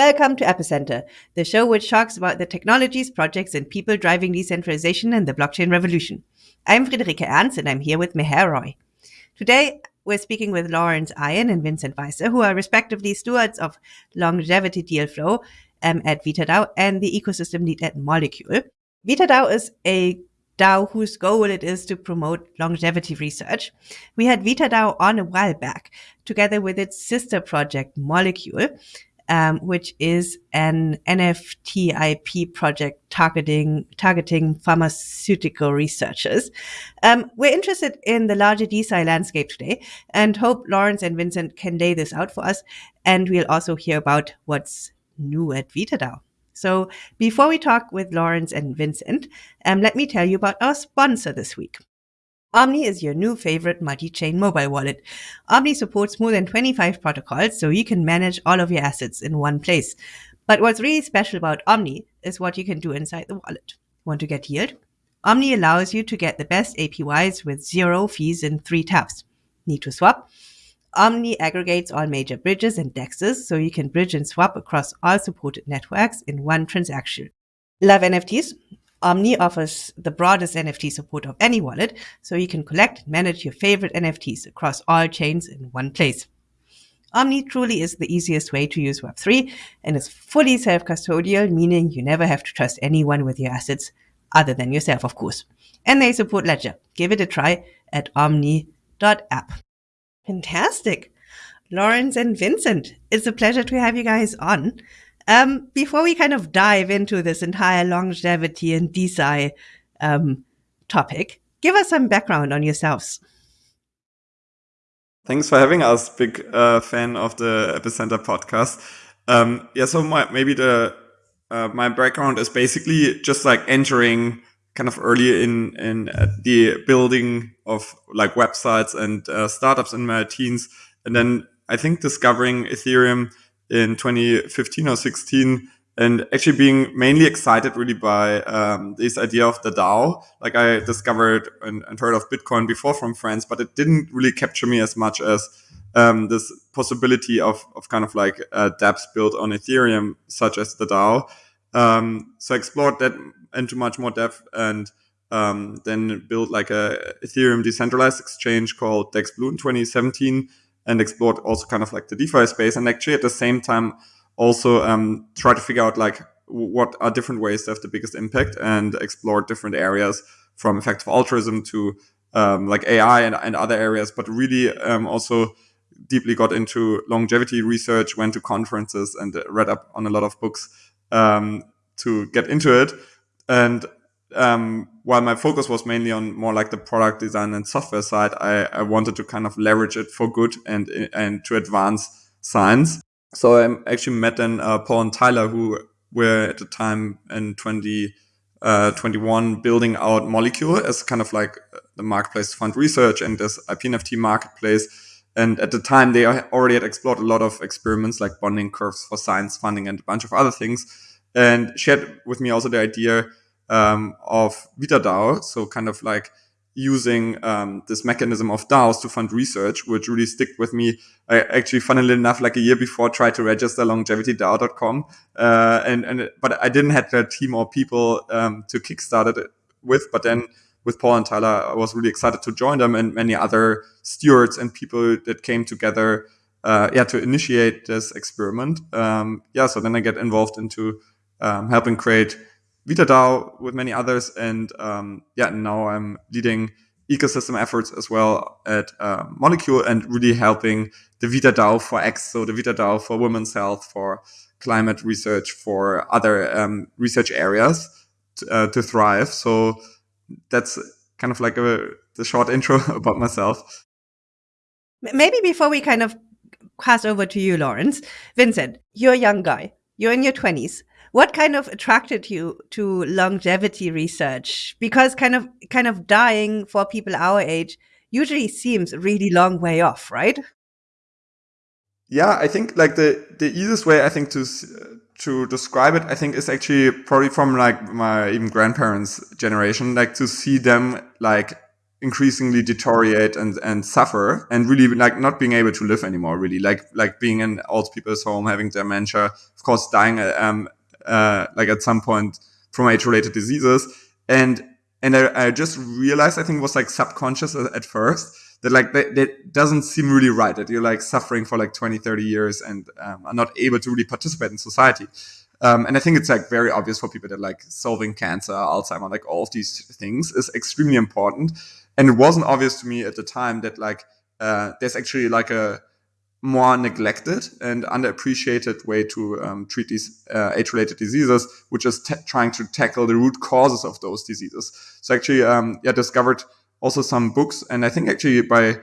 Welcome to Epicenter, the show which talks about the technologies, projects, and people driving decentralization and the blockchain revolution. I'm Friederike Ernst, and I'm here with Meher Roy. Today, we're speaking with Laurence Ion and Vincent Weisser, who are respectively stewards of longevity deal flow um, at VitaDAO and the ecosystem lead at Molecule. VitaDAO is a DAO whose goal it is to promote longevity research. We had VitaDAO on a while back, together with its sister project Molecule, um, which is an NFTIP project targeting targeting pharmaceutical researchers. Um, we're interested in the larger DeSci landscape today, and hope Laurence and Vincent can lay this out for us. And we'll also hear about what's new at VitaDAO. So before we talk with Laurence and Vincent, um, let me tell you about our sponsor this week. Omni is your new favorite multi-chain mobile wallet. Omni supports more than 25 protocols, so you can manage all of your assets in one place. But what's really special about Omni is what you can do inside the wallet. Want to get yield? Omni allows you to get the best APYs with zero fees in three taps. Need to swap? Omni aggregates all major bridges and dexes so you can bridge and swap across all supported networks in one transaction. Love NFTs? Omni offers the broadest NFT support of any wallet, so you can collect and manage your favorite NFTs across all chains in one place. Omni truly is the easiest way to use Web3 and is fully self-custodial, meaning you never have to trust anyone with your assets other than yourself, of course. And they support Ledger. Give it a try at omni.app. Fantastic. Lawrence and Vincent, it's a pleasure to have you guys on. Um, before we kind of dive into this entire longevity and DeSci um, topic, give us some background on yourselves. Thanks for having us. Big uh, fan of the Epicenter podcast. Um, yeah, so my, maybe the uh, my background is basically just like entering kind of early in in uh, the building of like websites and uh, startups in my teens, and then I think discovering Ethereum in 2015 or 16 and actually being mainly excited really by um, this idea of the DAO. Like I discovered and, and, heard of Bitcoin before from friends, but it didn't really capture me as much as um, this possibility of, of kind of like uh, dApps built on Ethereum, such as the DAO. Um, so I explored that into much more depth and um, then built like a Ethereum decentralized exchange called DexBlue in 2017 and explored also kind of like the DeFi space and actually at the same time also um, try to figure out like what are different ways to have the biggest impact and explore different areas from effective altruism to um, like AI and, and, other areas, but really um, also deeply got into longevity research, went to conferences and read up on a lot of books um, to get into it. And um, while my focus was mainly on more like the product design and software side, I, I wanted to kind of leverage it for good and and to advance science. So I actually met then uh, Paul and Tyler, who were at the time in 2021 uh, building out Molecule as kind of like the marketplace to fund research and this IPNFT marketplace. And at the time, they already had explored a lot of experiments like bonding curves for science funding and a bunch of other things. And shared with me also the idea um, of VitaDAO. So kind of like using um, this mechanism of DAOs to fund research, which really stick with me. I actually, funnily enough, like a year before, tried to register longevitydao.com, uh, and and but I didn't have a team or people um, to kickstart it with. But then with Paul and Tyler, I was really excited to join them and many other stewards and people that came together. Uh, yeah, to initiate this experiment. Um, yeah, so then I get involved into um, helping create VitaDAO with many others. And um, yeah, now I'm leading ecosystem efforts as well at uh, Molecule and really helping the VitaDAO for X, so the VitaDAO for women's health, for climate research, for other um, research areas to, uh, to, thrive. So that's kind of like a the short intro about myself. Maybe before we kind of pass over to you, Laurence, Vincent, you're a young guy. You're in your 20s what kind of attracted you to longevity research? Because kind of kind of dying for people our age usually seems a really long way off, right? Yeah, I think like the the easiest way I think to to describe it, I think is actually probably from like my even grandparents' generation, like to see them like increasingly deteriorate and and suffer and really like not being able to live anymore really like like being in old people's home having dementia of course dying um uh like at some point from age related diseases and and I, I, just realized I think it was like subconscious at first that like that, that, doesn't seem really right that you're like suffering for like 20 30 years and um, are not able to really participate in society um, and I think it's like very obvious for people that like solving cancer, Alzheimer, like all of these things is extremely important. And it wasn't obvious to me at the time that like uh, there's actually like a more neglected and underappreciated way to um, treat these uh, age-related diseases, which is trying to tackle the root causes of those diseases. So actually, um, yeah, discovered also some books, and I think actually by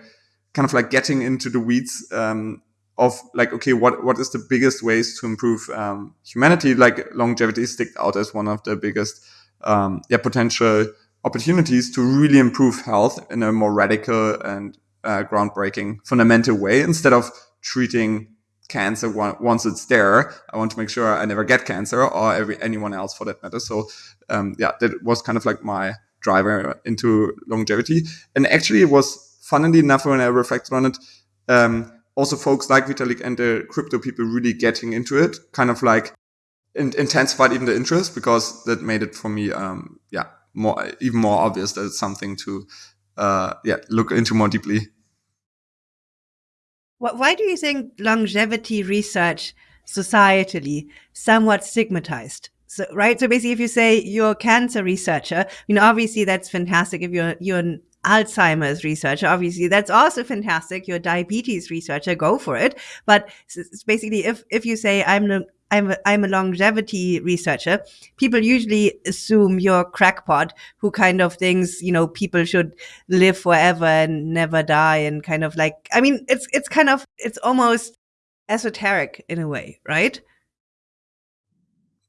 kind of like getting into the weeds um, of like, okay, what what is the biggest ways to improve um, humanity? Like longevity sticked out as one of the biggest, um, yeah, potential opportunities to really improve health in a more radical and uh, groundbreaking, fundamental way instead of treating cancer once it's there. I want to make sure I never get cancer or every, anyone else for that matter. So, um, yeah, that was kind of like my driver into longevity. And actually, it was funnily enough when I reflected on it. Um, also folks like Vitalik and the crypto people really getting into it, kind of like in, intensified even the interest because that made it for me, um, yeah, more even more obvious that it's something to, uh, yeah, look into more deeply. Why do you think longevity research societally somewhat stigmatized? So, right. So basically, if you say you're a cancer researcher, you know, obviously that's fantastic. If you're you're an Alzheimer's researcher. Obviously, that's also fantastic. You're a diabetes researcher, go for it. But it's basically, if if you say I'm a I'm a, I'm a longevity researcher. People usually assume you're a crackpot who kind of thinks, you know, people should live forever and never die and kind of like, I mean, it's, it's kind of, it's almost esoteric in a way, right?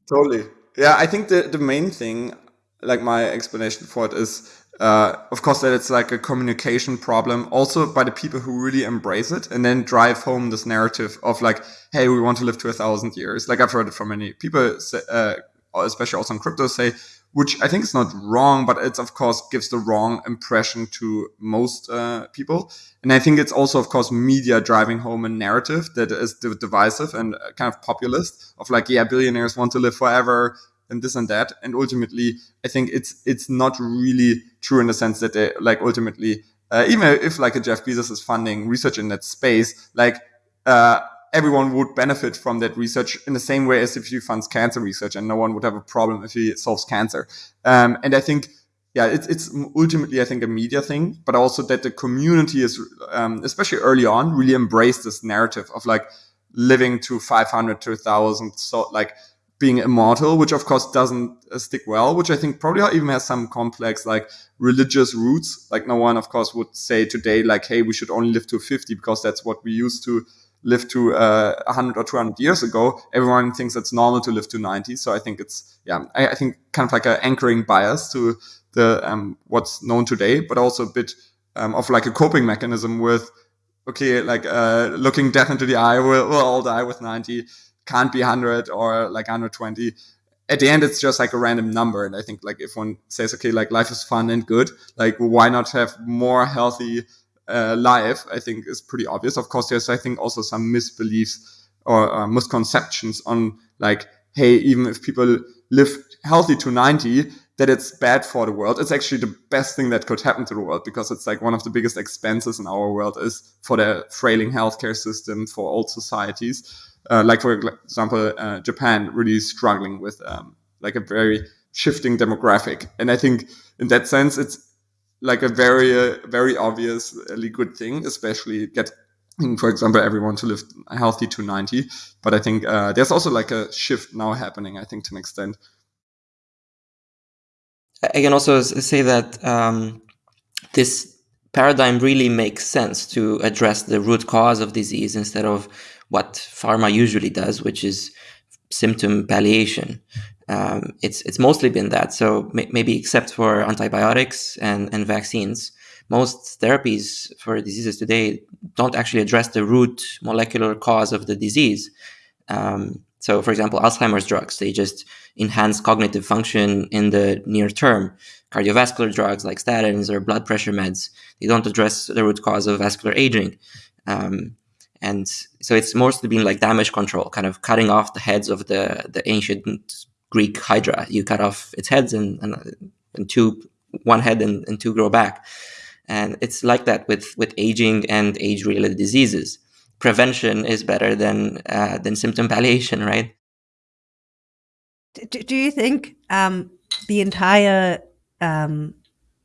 Totally. Yeah. I think the, the main thing, like my explanation for it is uh, of course, that it's like a communication problem also by the people who really embrace it and then drive home this narrative of like, hey, we want to live to a thousand years. Like I've heard it from many people, uh, especially also on crypto, say, which I think is not wrong, but it's of course gives the wrong impression to most uh, people. And I think it's also, of course, media driving home a narrative that is divisive and kind of populist of like, yeah, billionaires want to live forever and this and that. And ultimately, I think it's it's not really true in the sense that they like ultimately, uh, even if like a Jeff Bezos is funding research in that space, like uh, everyone would benefit from that research in the same way as if he funds cancer research, and no one would have a problem if he solves cancer. Um, and I think. Yeah, it's, it's ultimately, I think, a media thing, but also that the community is, um, especially early on, really embraced this narrative of like living to 500 to 1000. So, like, being immortal, which of course doesn't uh, stick well, which I think probably even has some complex like religious roots. Like no one, of course, would say today like, hey, we should only live to 50 because that's what we used to live to uh, 100 or 200 years ago. Everyone thinks it's normal to live to 90. So I think it's, yeah, I, I think kind of like an anchoring bias to the um, what's known today, but also a bit um, of like a coping mechanism with, okay, like uh, looking death into the eye, we'll, we'll all die with 90 can't be 100 or like 120 at the end it's just like a random number. And i think like if one says okay like life is fun and good like why not have more healthy uh, life? I think is pretty obvious. Of course there's i think also some misbeliefs or uh, misconceptions on like hey even if people live healthy to 90 that it's bad for the world. It's actually the best thing that could happen to the world because it's like one of the biggest expenses in our world is for the frailing healthcare system for old societies uh, like for example, uh, Japan really struggling with um, like a very shifting demographic, and I think in that sense it's like a very uh, very obviously good thing, especially get for example, everyone to live healthy to 90. But I think uh, there's also like a shift now happening, I think, to an extent. I can also say that um, this paradigm really makes sense to address the root cause of disease instead of what pharma usually does, which is symptom palliation. Um, it's it's mostly been that. So maybe except for antibiotics and, and vaccines, most therapies for diseases today don't actually address the root molecular cause of the disease. Um, So, for example, Alzheimer's drugs, they just enhance cognitive function in the near term. Cardiovascular drugs like statins or blood pressure meds, they don't address the root cause of vascular aging. Um, and so it's mostly been like damage control, kind of cutting off the heads of the, the ancient Greek Hydra. You cut off its heads and, and, and two, one head and, and two grow back. And it's like that with, with aging and age related diseases prevention is better than uh, than symptom palliation, right? Do, do you think um, the entire um,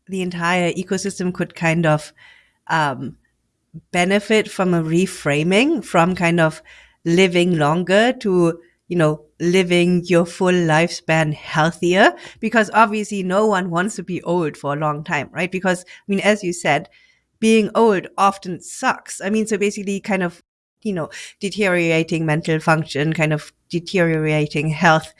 the entire ecosystem could kind of um, benefit from a reframing from kind of living longer to you know living your full lifespan healthier because obviously no one wants to be old for a long time right because i mean as you said being old often sucks. I mean, so basically kind of, you know, deteriorating mental function, kind of deteriorating health.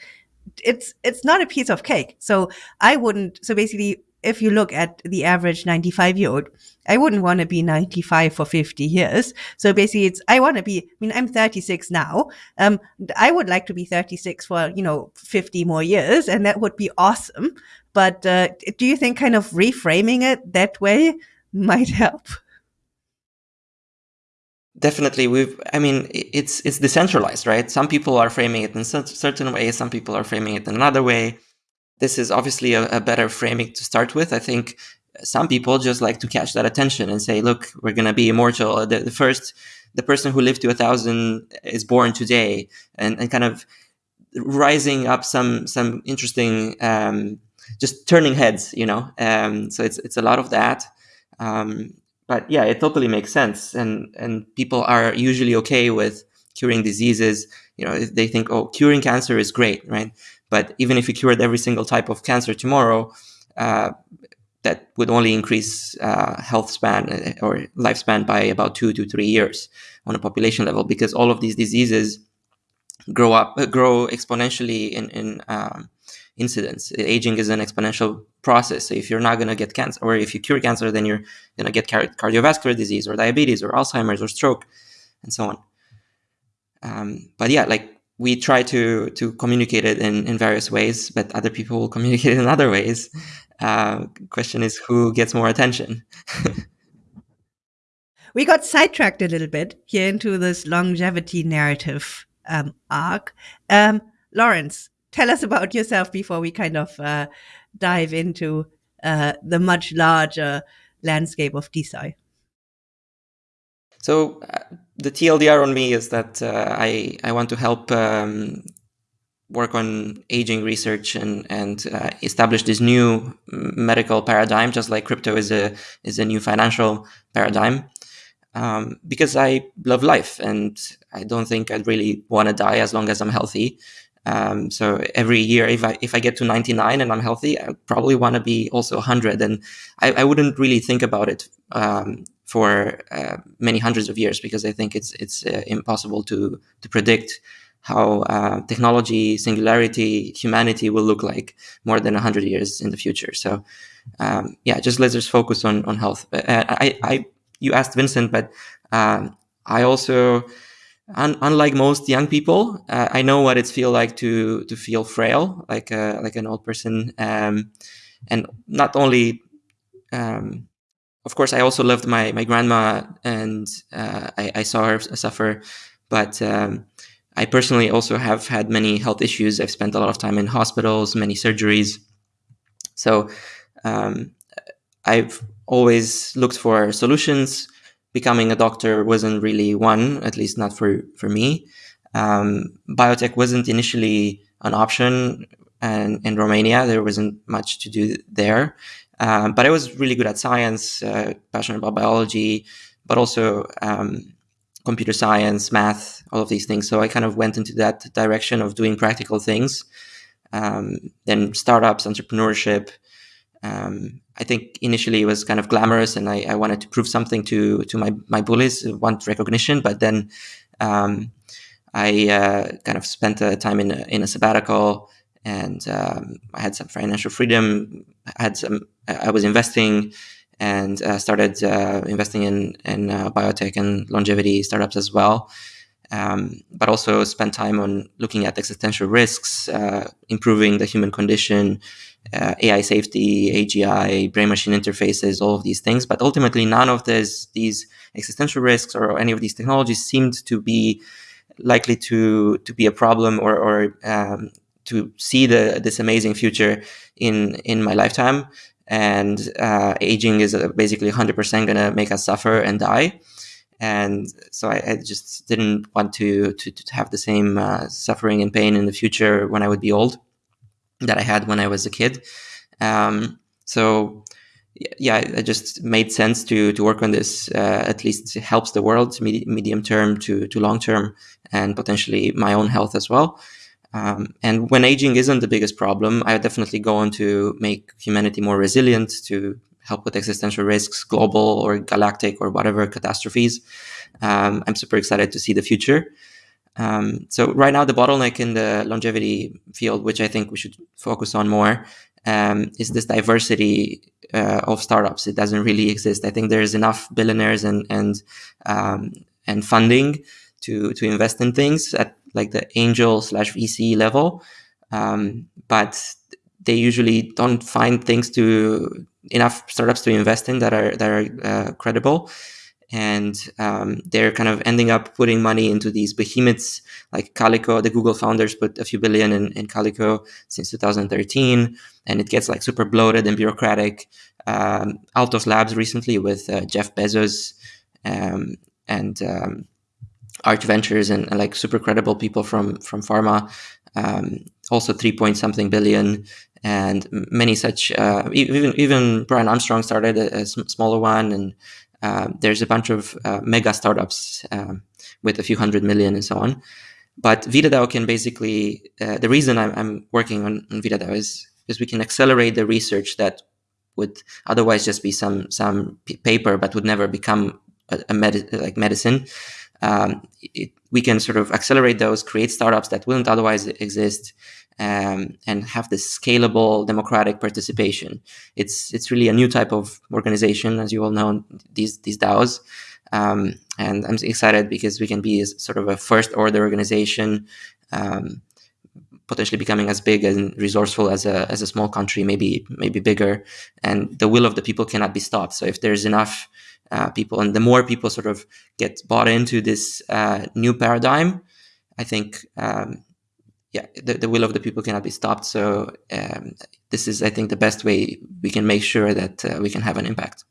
It's, it's not a piece of cake. So I wouldn't, so basically, if you look at the average 95 year old, I wouldn't want to be 95 for 50 years. So basically it's, I want to be, I mean, I'm 36 now. Um, I would like to be 36 for, you know, 50 more years and that would be awesome. But, uh, do you think kind of reframing it that way might help. Definitely, we've. I mean, it's it's decentralized, right? Some people are framing it in a certain way. Some people are framing it in another way. This is obviously a, a better framing to start with. I think some people just like to catch that attention and say, "Look, we're gonna be immortal." The, the first, the person who lived to a thousand is born today, and, and kind of rising up some some interesting, um, just turning heads, you know. Um, so it's it's a lot of that. Um, but yeah, it totally makes sense, and and people are usually okay with curing diseases. You know, they think, oh, curing cancer is great, right? But even if you cured every single type of cancer tomorrow, uh, that would only increase uh, health span uh, or lifespan by about two to three years on a population level, because all of these diseases grow up, uh, grow exponentially in in um, incidence. Aging is an exponential process. So if you're not going to get cancer, or if you cure cancer, then you're going to get cardiovascular disease or diabetes or Alzheimer's or stroke, and so on. Um, but yeah, like we try to to communicate it in, in various ways, but other people will communicate it in other ways. Uh, question is who gets more attention. we got sidetracked a little bit here into this longevity narrative um, arc. Um, Laurence, tell us about yourself before we kind of uh, dive into uh, the much larger landscape of DeSci. So uh, the TLDR on me is that uh, I I want to help um, work on aging research and and uh, establish this new medical paradigm, just like crypto is a is a new financial paradigm. Um, because I love life and I don't think I'd really want to die as long as I'm healthy. Um, so every year, if I if I get to 99 and I'm healthy, I probably want to be also 100. And I, I, wouldn't really think about it um, for uh, many hundreds of years because I think it's it's uh, impossible to to predict how uh, technology, singularity, humanity will look like more than 100 years in the future. So um, yeah, just let's just focus on on health. Uh, I, I you asked Vincent, but um, I also Un- unlike most young people, uh, I know what it's feel like to to feel frail, like a, like an old person, um, and not only. Um, of course, I also loved my my grandma, and uh, I, I, saw her suffer. But um, I personally also have had many health issues. I've spent a lot of time in hospitals, many surgeries. So um, I've always looked for solutions becoming a doctor wasn't really one, at least not for, for me. Um, biotech wasn't initially an option. And in Romania, there wasn't much to do there. Um, but I was really good at science, uh, passionate about biology, but also um, computer science, math, all of these things. So I kind of went into that direction of doing practical things. Um, then startups, entrepreneurship, um, I think initially it was kind of glamorous, and I, I, wanted to prove something to to my my bullies, want recognition. But then um, I uh, kind of spent a time in a, in a sabbatical, and um, I had some financial freedom. I had some. I was investing, and uh, started uh, investing in in uh, biotech and longevity startups as well. um, but also spent time on looking at existential risks, uh, improving the human condition, uh, AI safety, AGI, brain-machine interfaces, all of these things. But ultimately, none of this, these existential risks or any of these technologies seemed to be likely to to be a problem or, or um, to see the this amazing future in in my lifetime. And uh, aging is basically 100% going to make us suffer and die and so I, I, just didn't want to to, to have the same uh, suffering and pain in the future when I would be old that I had when I was a kid. Um, so yeah, it just made sense to to work on this. Uh, at least it helps the world med- medium term to to long term, and potentially my own health as well. Um, and when aging isn't the biggest problem, I definitely go on to make humanity more resilient, to help with existential risks, global or galactic or whatever catastrophes. Um, I'm super excited to see the future. Um, so right now, the bottleneck in the longevity field, which I think we should focus on more, um, is this diversity uh, of startups. It doesn't really exist. I think there's enough billionaires and and um, and funding to to invest in things at like the angel slash VC level, um, but they usually don't find things to enough startups to invest in that are that are uh, credible and um, they're kind of ending up putting money into these behemoths like Calico. The Google founders put a few billion in, in Calico since 2013, and it gets like super bloated and bureaucratic. Um, Altos Labs recently with uh, Jeff Bezos um, and um, Arch Ventures and, and, like super credible people from from pharma. Um, also, three point something billion and many such. Uh, even even Brian Armstrong started a, a smaller one, and uh, there's a bunch of uh, mega startups um, with a few hundred million and so on. But VitaDAO can basically uh, the reason I'm, I'm working on, on VitaDAO is is we can accelerate the research that would otherwise just be some some paper, but would never become a, a med- like medicine. Um, it, we can sort of accelerate those, create startups that wouldn't otherwise exist, um, and have this scalable democratic participation. It's it's really a new type of organization, as you all know, these these DAOs. Um, and I'm excited because we can be sort of a first order organization, um, potentially becoming as big and resourceful as a as a small country, maybe maybe bigger. And the will of the people cannot be stopped. So if there's enough uh, people, and the more people sort of get bought into this uh, new paradigm, I think um, yeah, the, the will of the people cannot be stopped. So um, this is, I think, the best way we can make sure that uh, we can have an impact.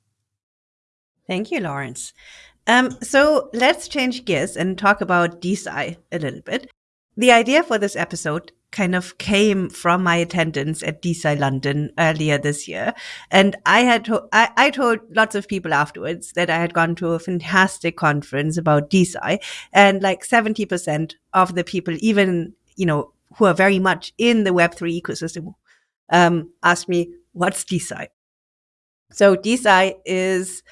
Thank you, Laurence. Um, so let's change gears and talk about DeSci a little bit. The idea for this episode kind of came from my attendance at DeSci London earlier this year. And I had to- I, I told lots of people afterwards that I had gone to a fantastic conference about DeSci and like 70% of the people, even, you know, who are very much in the Web3 ecosystem um, asked me, what's DeSci? So DeSci is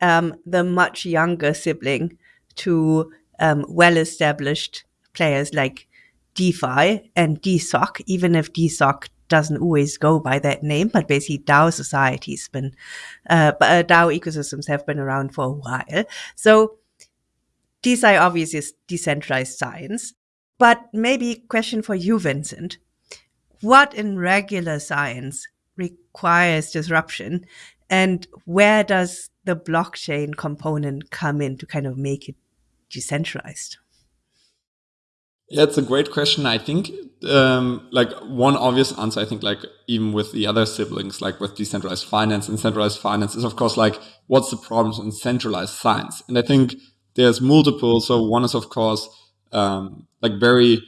um, the much younger sibling to um, well-established players like DeFi and DeSoc, even if DeSoc doesn't always go by that name, but basically DAO societies been, uh, uh DAO ecosystems have been around for a while. So DeSci obviously is decentralized science. But maybe question for you, Vincent. What in regular science requires disruption and where does the blockchain component come in to kind of make it decentralized? Yeah, it's a great question. I think um, like one obvious answer, I think like even with the other siblings, like with decentralized finance and centralized finance is of course like what's the problems in centralized science? And I think there's multiple. So one is of course um, like very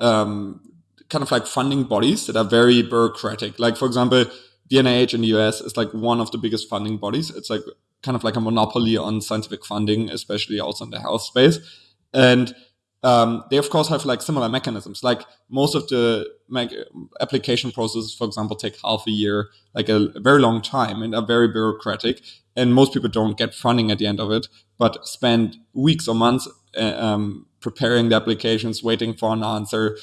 um, kind of like funding bodies that are very bureaucratic. Like for example, the NIH in the US is like one of the biggest funding bodies. It's like kind of like a monopoly on scientific funding, especially also in the health space. And um, they of course have like similar mechanisms. Like most of the application processes, for example, take half a year, like a, a, very long time, and are very bureaucratic. And most people don't get funding at the end of it, but spend weeks or months uh, um, preparing the applications, waiting for an answer.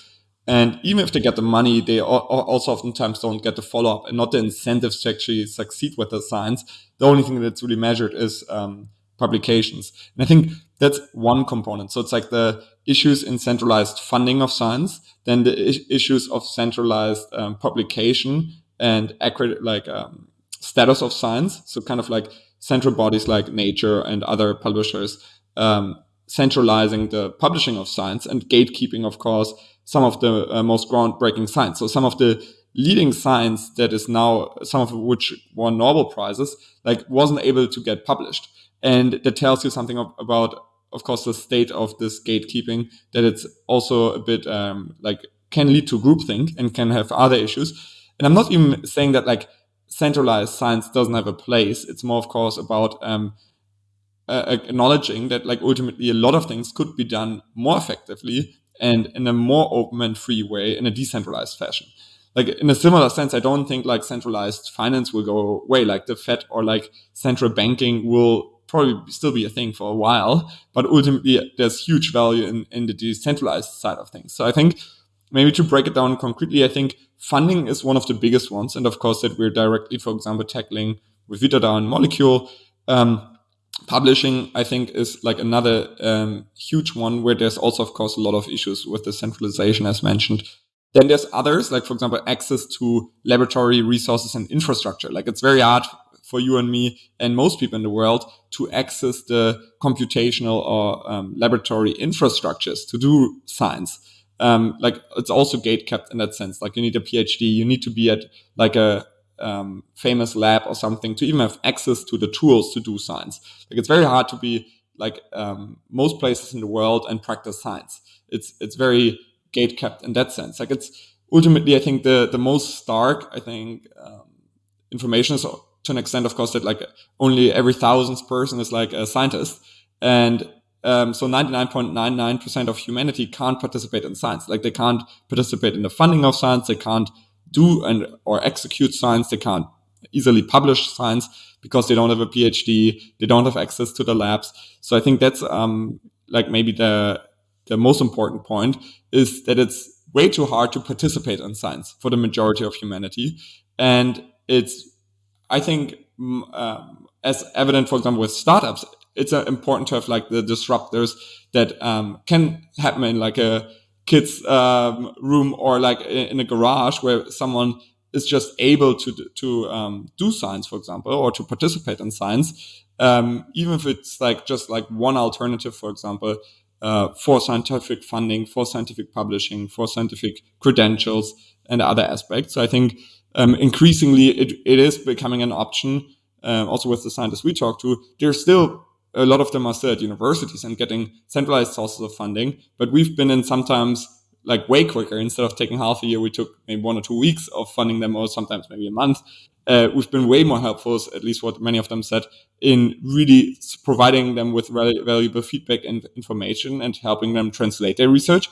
And even if they get the money, they also oftentimes don't get the follow up and not the incentives to actually succeed with the science. The only thing that's really measured is um, publications. And I think That's one component. So it's like the issues in centralized funding of science, then the issues of centralized um, publication and accurate like um, status of science. So kind of like central bodies like Nature and other publishers um, centralizing the publishing of science and gatekeeping, of course, some of the uh, most groundbreaking science. So some of the leading science that is now, some of which won Nobel prizes, like wasn't able to get published. And that tells you something about, of course, the state of this gatekeeping, that it's also a bit um, like can lead to groupthink and can have other issues. And I'm not even saying that like centralized science doesn't have a place. It's more, of course, about um, uh, acknowledging that like ultimately a lot of things could be done more effectively and in a more open and free way in a decentralized fashion. Like in a similar sense, I don't think like centralized finance will go away, like the Fed or like central banking will probably still be a thing for a while, but ultimately there's huge value in, in the decentralized side of things. So I think maybe to break it down concretely, I think funding is one of the biggest ones. And of course that we're directly, for example, tackling with VitaDAO and Molecule. Um, publishing i think is like another um, huge one where there's also of course a lot of issues with the centralization as mentioned then there's others like for example access to laboratory resources and infrastructure like it's very hard for you and me and most people in the world to access the computational or um, laboratory infrastructures to do science um, like it's also gate kept in that sense like you need a phd you need to be at like a um, famous lab or something to even have access to the tools to do science. Like it's very hard to be like um, most places in the world and practice science. It's it's very gate kept in that sense. Like it's ultimately, I think the the most stark, I think, um, information is to an extent, of course, that like only every thousandth person is like a scientist, and um, so 99.99% of humanity can't participate in science. Like they can't participate in the funding of science. They can't do and or execute science. They can't easily publish science because they don't have a PhD. They don't have access to the labs. So I think that's um, like maybe the the most important point is that it's way too hard to participate in science for the majority of humanity, and it's I think um, as evident, for example, with startups, it's uh, important to have like the disruptors that um, can happen in like a kids um, room or like in a garage where someone is just able to to um, do science, for example, or to participate in science, um, even if it's like just like one alternative, for example, uh, for scientific funding, for scientific publishing, for scientific credentials, and other aspects. So I think um, increasingly it, it is becoming an option. Um, also, with the scientists we talk to, there's still a lot of them are still at universities and getting centralized sources of funding. But we've been in sometimes like way quicker. Instead of taking half a year, we took maybe one or two weeks of funding them, or sometimes maybe a month. Uh, we've been way more helpful, at least what many of them said, in really providing them with valuable feedback and information and helping them translate their research.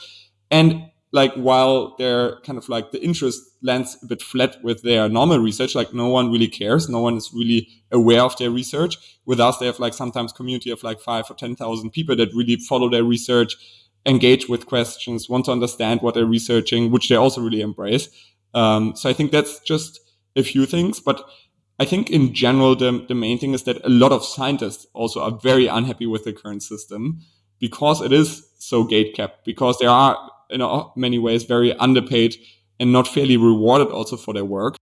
And like while they're kind of like the interest lands a bit flat with their normal research, like no one really cares, no one is really aware of their research. With us, they have like sometimes community of like five or ten thousand people that really follow their research, engage with questions, want to understand what they're researching, which they also really embrace. Um, so I think that's just a few things, but I think in general the the main thing is that a lot of scientists also are very unhappy with the current system because it is so gate kept because there are in many ways very underpaid and not fairly rewarded also for their work.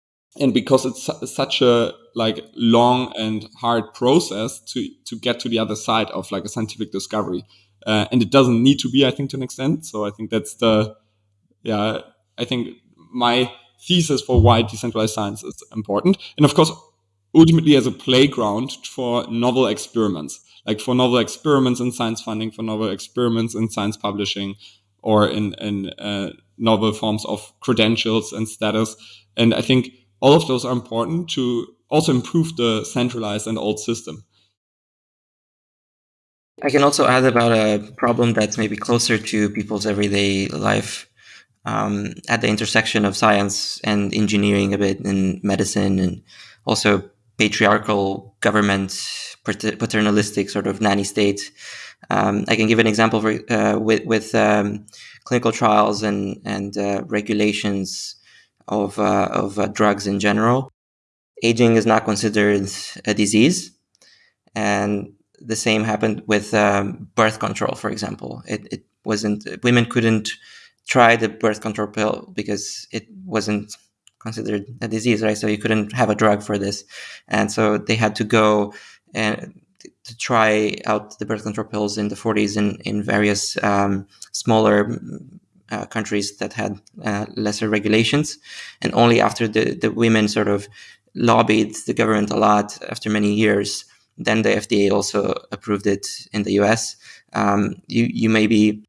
And because it's su such a like long and hard process to to get to the other side of like a scientific discovery. Uh, and it doesn't need to be i think to an extent. So i think that's the yeah i think my thesis for why decentralized science is important. And of course ultimately as a playground for novel experiments. Like for novel experiments in science funding for novel experiments in science publishing or in, in uh, novel forms of credentials and status. And I think all of those are important to also improve the centralized and old system. I can also add about a problem that's maybe closer to people's everyday life um, at the intersection of science and engineering a bit in medicine and also patriarchal government paternalistic sort of nanny state um, I can give an example for, uh, with, with um, clinical trials and, and uh, regulations of, uh, of uh, drugs in general. Aging is not considered a disease. And the same happened with um, birth control, for example. It, it wasn't women couldn't try the birth control pill because it wasn't considered a disease, right? So you couldn't have a drug for this, and so they had to go and to try out the birth control pills in the 40s in in various um, smaller uh, countries that had uh, lesser regulations, and only after the the women sort of lobbied the government a lot after many years, then the FDA also approved it in the US. Um, you you maybe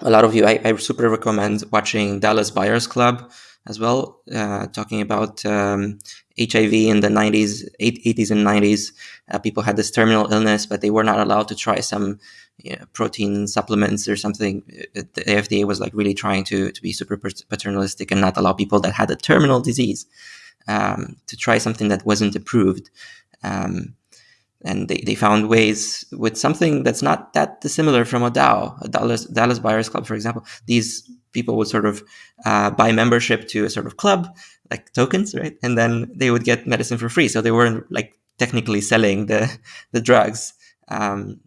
a lot of you I, I, super recommend watching Dallas Buyers Club as well, uh, talking about um, HIV in the 90s, 80s and 90s. Uh, people had this terminal illness, but they were not allowed to try some you know, protein supplements or something. Uh, the FDA was like really trying to, to be super paternalistic and not allow people that had a terminal disease um, to try something that wasn't approved. Um, and they, they found ways with something that's not that dissimilar from a DAO, a Dallas, Dallas Buyers Club, for example. These people would sort of uh, buy membership to a sort of club, like tokens, right? And then they would get medicine for free. So they weren't like technically selling the the drugs, um,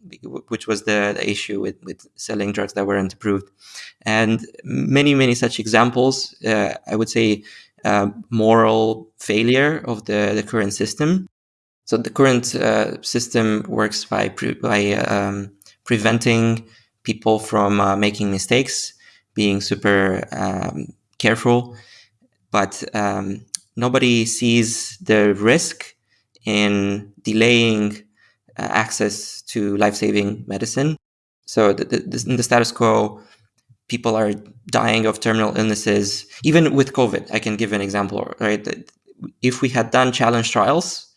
which was the, the, issue with, with selling drugs that weren't approved. And many, many such examples. Uh, I would say uh, moral failure of the, the current system. So the current uh, system works by pre by um, preventing people from uh, making mistakes, being super um, careful, but um, nobody sees the risk in delaying uh, access to life-saving medicine. So the, the, in the status quo, people are dying of terminal illnesses. Even with COVID, I can give an example, right? If we had done challenge trials,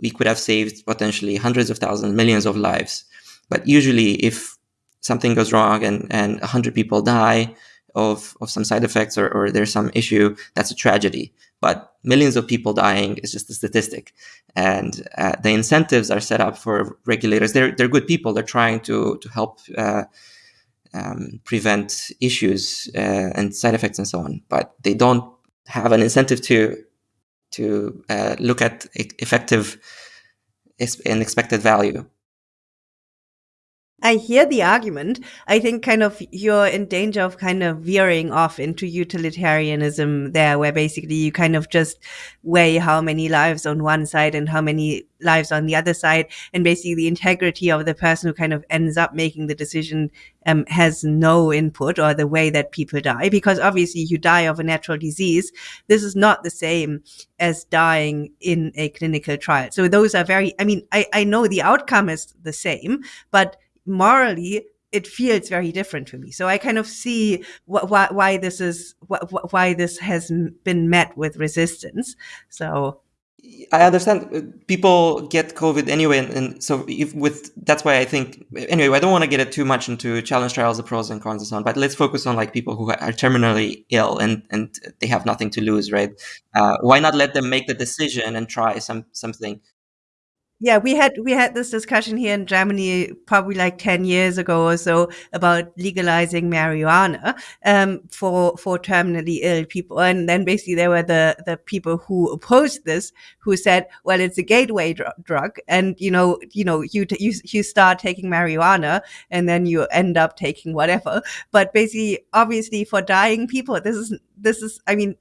we could have saved potentially hundreds of thousands, millions of lives. But usually, if something goes wrong and, and 100 people die of, of some side effects or, or there's some issue, that's a tragedy. But millions of people dying is just a statistic. And uh, the incentives are set up for regulators. They're, they're good people. They're trying to, to help uh, um, prevent issues uh, and side effects and so on. But they don't have an incentive to to uh, look at effective and expected value. I hear the argument. I think kind of you're in danger of kind of veering off into utilitarianism there, where basically you kind of just weigh how many lives on one side and how many lives on the other side. And basically the integrity of the person who kind of ends up making the decision um, has no input or the way that people die, because obviously you die of a natural disease. This is not the same as dying in a clinical trial. So those are very, I mean, I, I know the outcome is the same, but morally it feels very different to me. So I kind of see wh- why, why this is wh- why this has been met with resistance. So I understand uh, people get COVID anyway, and, and so if with that's why I think anyway. I don't want to get it too much into challenge trials, the pros and cons and so on. But let's focus on like people who are terminally ill and and they have nothing to lose, right? Uh, why not let them make the decision and try some something yeah, we had we had this discussion here in Germany probably like ten years ago or so about legalizing marijuana um, for for terminally ill people, and then basically there were the the people who opposed this who said, well, it's a gateway dr- drug, and you know you know you you you start taking marijuana and then you end up taking whatever, but basically obviously for dying people, this is this is I mean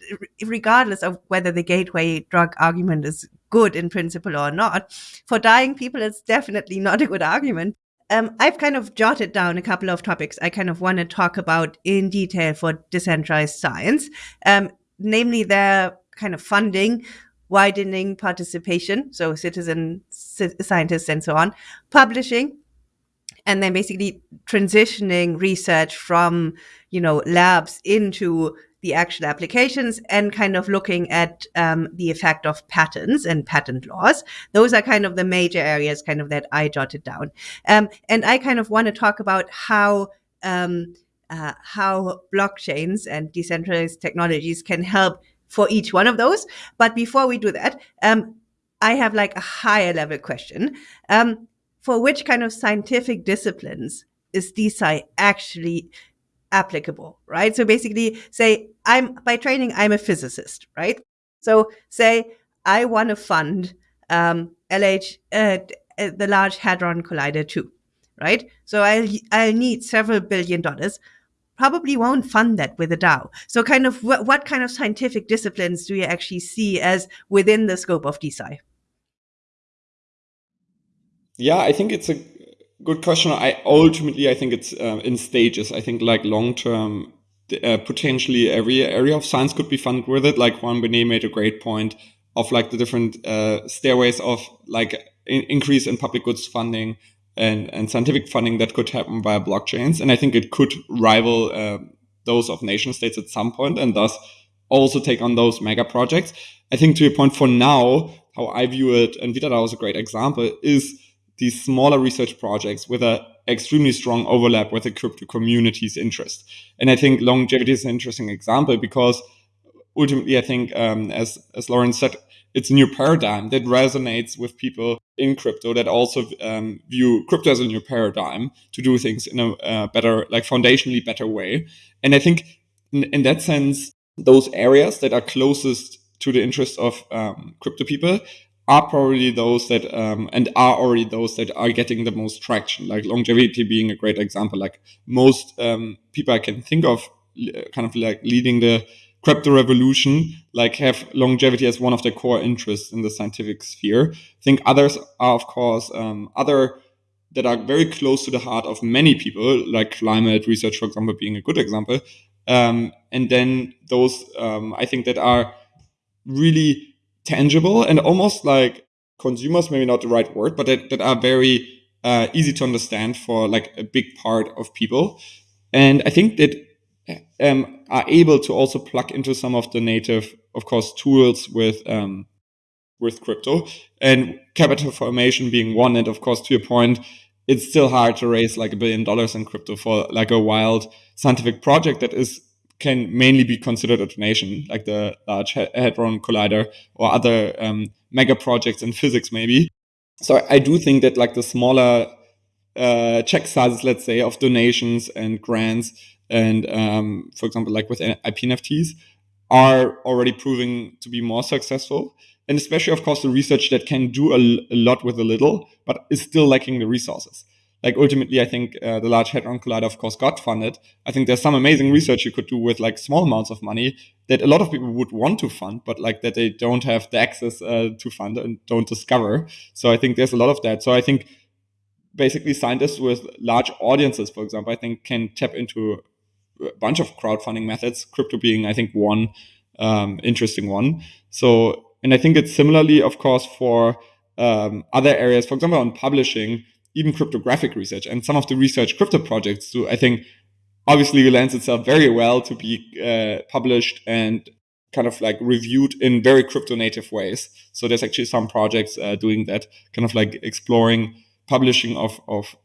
regardless of whether the gateway drug argument is good in principle or not. For dying people, it's definitely not a good argument. Um, I've kind of jotted down a couple of topics I kind of want to talk about in detail for decentralized science, um, namely their kind of funding, widening participation, so citizen scientists and so on, publishing, and then basically transitioning research from you know labs into the actual applications and kind of looking at um, the effect of patents and patent laws. Those are kind of the major areas kind of that I jotted down. Um, and I kind of want to talk about how um, uh, how blockchains and decentralized technologies can help for each one of those. But before we do that, um, I have like a higher level question. Um, for which kind of scientific disciplines is DeSci actually applicable, right? So basically say I'm by training, I'm a physicist, right? So say I want to fund um, LH, uh, uh, the Large Hadron Collider too, right? So I'll I'll need several billion dollars. Probably won't fund that with a DAO. So, kind of, what, what kind of scientific disciplines do you actually see as within the scope of DeSci? Yeah, I think it's a good question. I ultimately I think it's uh, in stages. I think like long term, uh, potentially every area of science could be funded with it. Like Juan Benet made a great point of like the different uh, stairways of like in- increase in public goods funding and and scientific funding that could happen via blockchains. And I think it could rival uh, those of nation states at some point, and thus also take on those mega projects. I think to your point, for now, how I view it, and VitaDAO is a great example, is these smaller research projects with an extremely strong overlap with the crypto community's interest. And I think longevity is an interesting example because ultimately, I think, um, as, as Lauren said, it's a new paradigm that resonates with people in crypto that also um, view crypto as a new paradigm to do things in a uh, better, like foundationally better way. And I think in, in, that sense, those areas that are closest to the interest of um, crypto people are probably those that um, and are already those that are getting the most traction. Like longevity being a great example. Like most um, people i can think of kind of like leading the crypto revolution like have longevity as one of their core interests in the scientific sphere. I think others are of course um, other that are very close to the heart of many people like climate research for example being a good example. Um, and then those um, i think that are really tangible and almost like consumers, maybe not the right word, but that, that are very uh, easy to understand for like a big part of people. And I think that um, are able to also plug into some of the native, of course, tools with um, with crypto and capital formation being one. And of course, to your point, it's still hard to raise like a billion dollars in crypto for like a wild scientific project that is can mainly be considered a donation, like the Large Hadron Collider or other um, mega projects in physics, maybe. So I do think that like the smaller uh, check sizes, let's say, of donations and grants, and um, for example, like with IP NFTs, are already proving to be more successful. And especially, of course, the research that can do a, a lot with a little, but is still lacking the resources like ultimately, I think uh, the Large Hadron Collider, of course, got funded. I think there's some amazing research you could do with like small amounts of money that a lot of people would want to fund, but like that they don't have the access uh, to fund and don't discover. So I think there's a lot of that. So I think basically scientists with large audiences, for example, I think can tap into a bunch of crowdfunding methods. Crypto being, I think, one um, interesting one. So, and I think it's similarly, of course, for um, other areas. For example, on publishing even cryptographic research and some of the research crypto projects do, I think obviously lends itself very well to be uh, published and kind of like reviewed in very crypto native ways. So there's actually some projects uh, doing that, kind of like exploring publishing of, of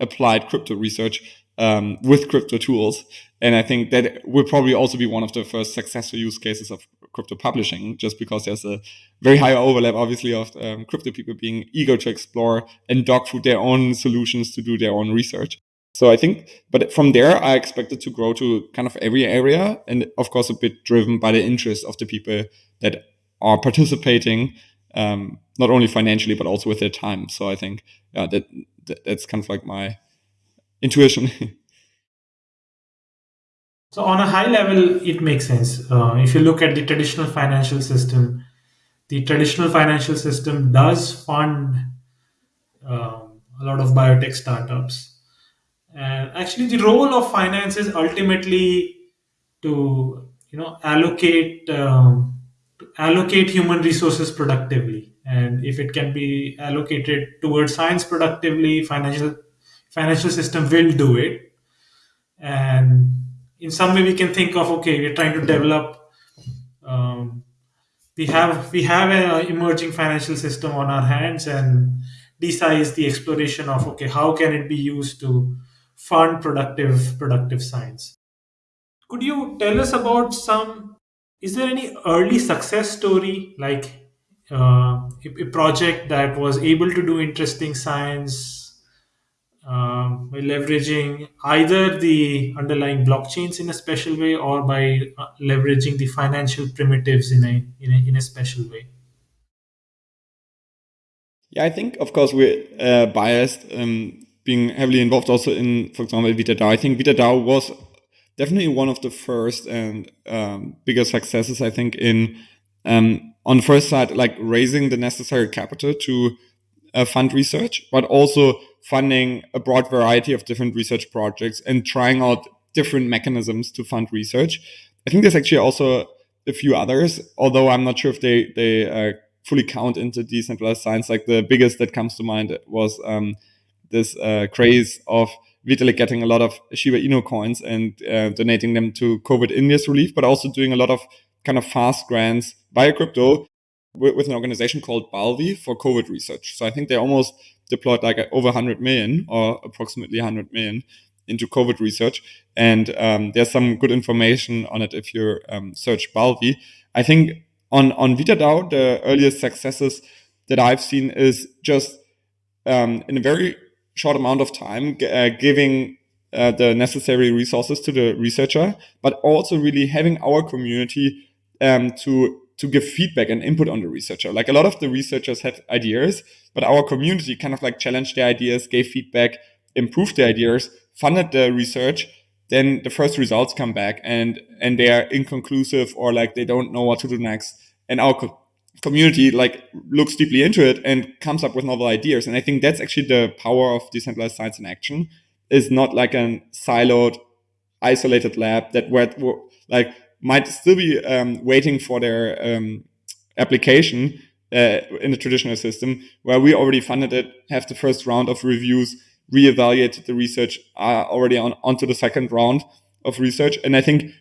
applied crypto research um, with crypto tools. And I think that will probably also be one of the first successful use cases of crypto publishing, just because there's a very high overlap, obviously, of um, crypto people being eager to explore and dog food their own solutions to do their own research. So I think, but from there, I expect it to grow to kind of every area, and of course, a bit driven by the interest of the people that are participating, um, not only financially but also with their time. So I think yeah, that, that that's kind of like my intuition. So on a high level, it makes sense. Uh, if you look at the traditional financial system, the traditional financial system does fund um, a lot of biotech startups. And actually, the role of finance is ultimately to you know allocate um, to allocate human resources productively. And if it can be allocated towards science productively, financial financial system will do it. And in some way we can think of okay we're trying to develop um, we have we have an emerging financial system on our hands and DeSci is the exploration of okay how can it be used to fund productive productive science? Could you tell us about some is there any early success story? Like uh, a, a project that was able to do interesting science by leveraging either the underlying blockchains in a special way or by uh, leveraging the financial primitives in a, in a in a special way Yeah, I think of course we're uh, biased, um, being heavily involved also in, for example, VitaDAO. I think VitaDAO was definitely one of the first and um, bigger successes. I think in um, on the first side, like raising the necessary capital to uh, fund research, but also funding a broad variety of different research projects and trying out different mechanisms to fund research. I think there's actually also a few others, although I'm not sure if they they uh, fully count into decentralized science. Like the biggest that comes to mind was um, this uh, craze of Vitalik getting a lot of Shiba Inu coins and uh, donating them to COVID India's relief, but also doing a lot of kind of fast grants via crypto with, with an organization called Balvi for COVID research. So I think they almost deployed like over 100 million or approximately 100 million into COVID research. And um, there's some good information on it if you um, search Balvi. I think on, on VitaDAO, the earliest successes that I've seen is just um, in a very short amount of time, uh, giving uh, the necessary resources to the researcher, but also really having our community um, to to give feedback and input on the researcher. Like a lot of the researchers had ideas, but our community kind of like challenged their ideas, gave feedback, improved the ideas, funded the research. Then the first results come back and and they are inconclusive or like they don't know what to do next. And our co community like looks deeply into it and comes up with novel ideas. And I think that's actually the power of decentralized science in action is not like a siloed, isolated lab that where like might still be um, waiting for their um, application uh, in the traditional system where we already funded it, have the first round of reviews, reevaluated the research, are already on onto the second round of research. And I think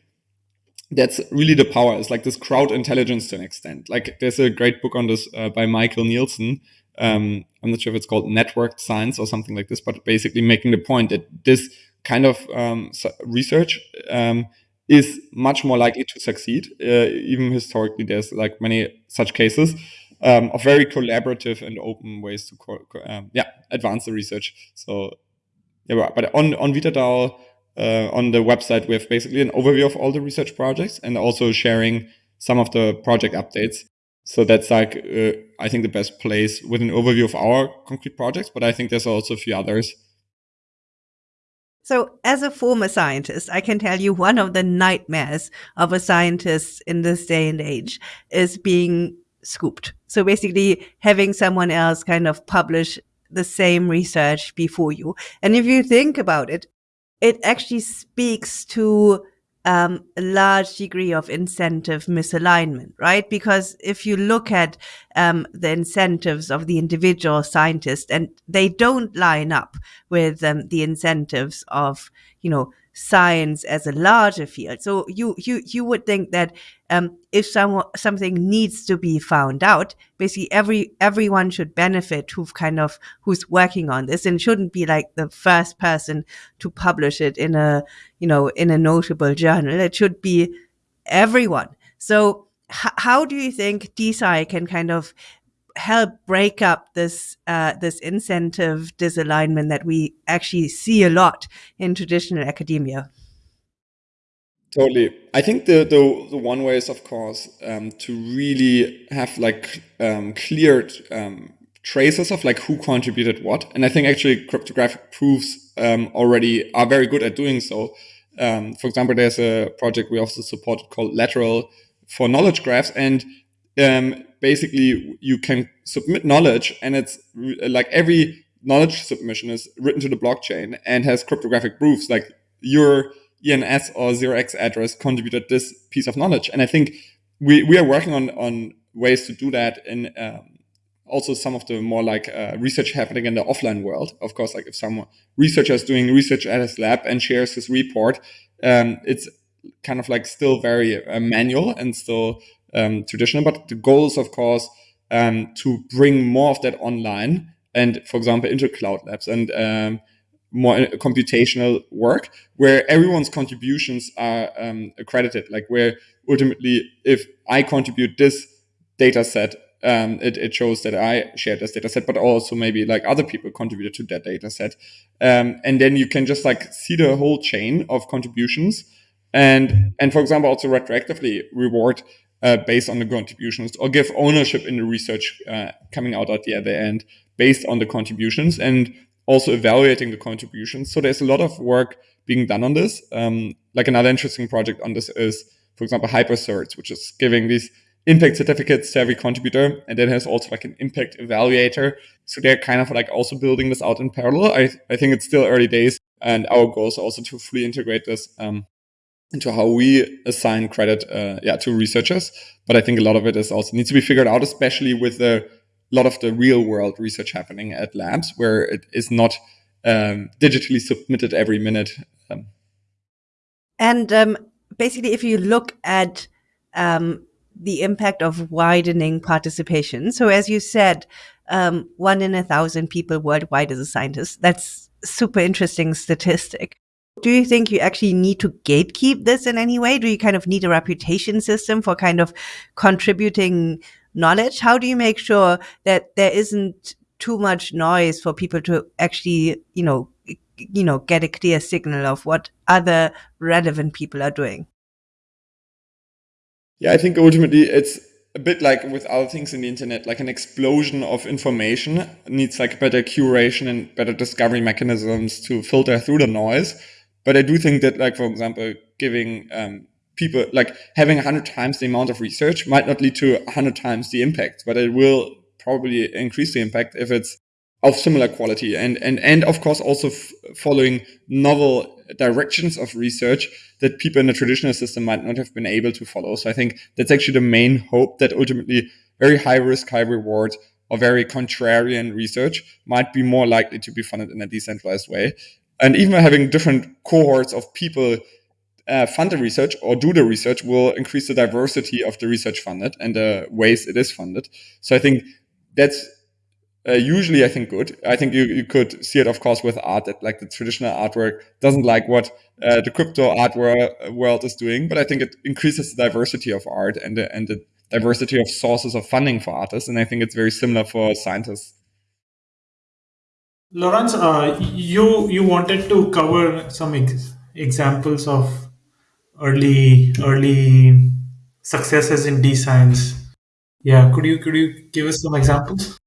that's really the power. It's like this crowd intelligence to an extent. Like there's a great book on this uh, by Michael Nielsen. Um, I'm not sure if it's called networked science or something like this, but basically making the point that this kind of um, research um, is much more likely to succeed. Uh, even historically, there's like many such cases um, of very collaborative and open ways to um, yeah advance the research. So yeah, but on on VitaDAO uh, on the website, we have basically an overview of all the research projects and also sharing some of the project updates. So that's like, uh, I think the best place with an overview of our concrete projects, but I think there's also a few others. So, as a former scientist, I can tell you one of the nightmares of a scientist in this day and age is being scooped. So, basically, having someone else kind of publish the same research before you. And if you think about it, it actually speaks to um, a large degree of incentive misalignment, right? Because if you look at um, the incentives of the individual scientist, and they don't line up with um, the incentives of, you know, science as a larger field. So you you you would think that um, if someone something needs to be found out, basically every everyone should benefit who've kind of who's working on this, and shouldn't be like the first person to publish it in a you know in a notable journal. It should be everyone. So how do you think DeSci can kind of help break up this uh, this incentive disalignment that we actually see a lot in traditional academia. Totally. I think the, the, the one way is, of course, um, to really have like um, cleared um, traces of like who contributed what. And I think actually cryptographic proofs um, already are very good at doing so. Um, for example, there's a project we also supported called Lateral for knowledge graphs. And um, basically you can submit knowledge and it's like every knowledge submission is written to the blockchain and has cryptographic proofs like your ENS or 0x address contributed this piece of knowledge. And I think we, we are working on, on ways to do that in um, also some of the more like uh, research happening in the offline world. Of course, like if some researcher is doing research at his lab and shares his report, um, it's kind of like still very uh, manual and still um, traditional. But the goal is, of course, um, to bring more of that online and, for example, into cloud labs and um, more uh, computational work where everyone's contributions are um, accredited. Like where ultimately, if I contribute this data set, um, it, it shows that I shared this data set, but also maybe like other people contributed to that data set. Um, and then you can just like see the whole chain of contributions and, and for example, also retroactively reward uh, based on the contributions or give ownership in the research uh, coming out at the other end based on the contributions and also evaluating the contributions. So there's a lot of work being done on this. Um, like another interesting project on this is, for example, HyperCerts, which is giving these impact certificates to every contributor. And then has also like an impact evaluator. So they're kind of like also building this out in parallel. I, I think it's still early days. And our goal is also to fully integrate this um, into how we assign credit uh, yeah, to researchers. But I think a lot of it is also needs to be figured out, especially with a lot of the real world research happening at labs where it is not um, digitally submitted every minute. Um, and um, basically, if you look at um, the impact of widening participation, so as you said, um, one in a thousand people worldwide is a scientist. That's super interesting statistic. Do you think you actually need to gatekeep this in any way? Do you kind of need a reputation system for kind of contributing knowledge? How do you make sure that there isn't too much noise for people to actually, you know, you know, get a clear signal of what other relevant people are doing? Yeah, I think ultimately it's a bit like with other things in the internet, like an explosion of information needs like better curation and better discovery mechanisms to filter through the noise. But I do think that, like, for example, giving um, people, like having 100 times the amount of research might not lead to 100 times the impact, but it will probably increase the impact if it's of similar quality. And and and of course also following novel directions of research that people in the traditional system might not have been able to follow. So i think that's actually the main hope that ultimately very high risk high reward or very contrarian research might be more likely to be funded in a decentralized way and even having different cohorts of people uh, fund the research or do the research will increase the diversity of the research funded and the ways it is funded. So I think that's uh, usually I think good. I think you, you could see it, of course, with art that like the traditional artwork doesn't like what uh, the crypto art world is doing, but I think it increases the diversity of art and the, and the diversity of sources of funding for artists. And I think it's very similar for scientists. Laurence, uh, you you wanted to cover some ex- examples of early early successes in D science. Yeah, could you could you give us some examples?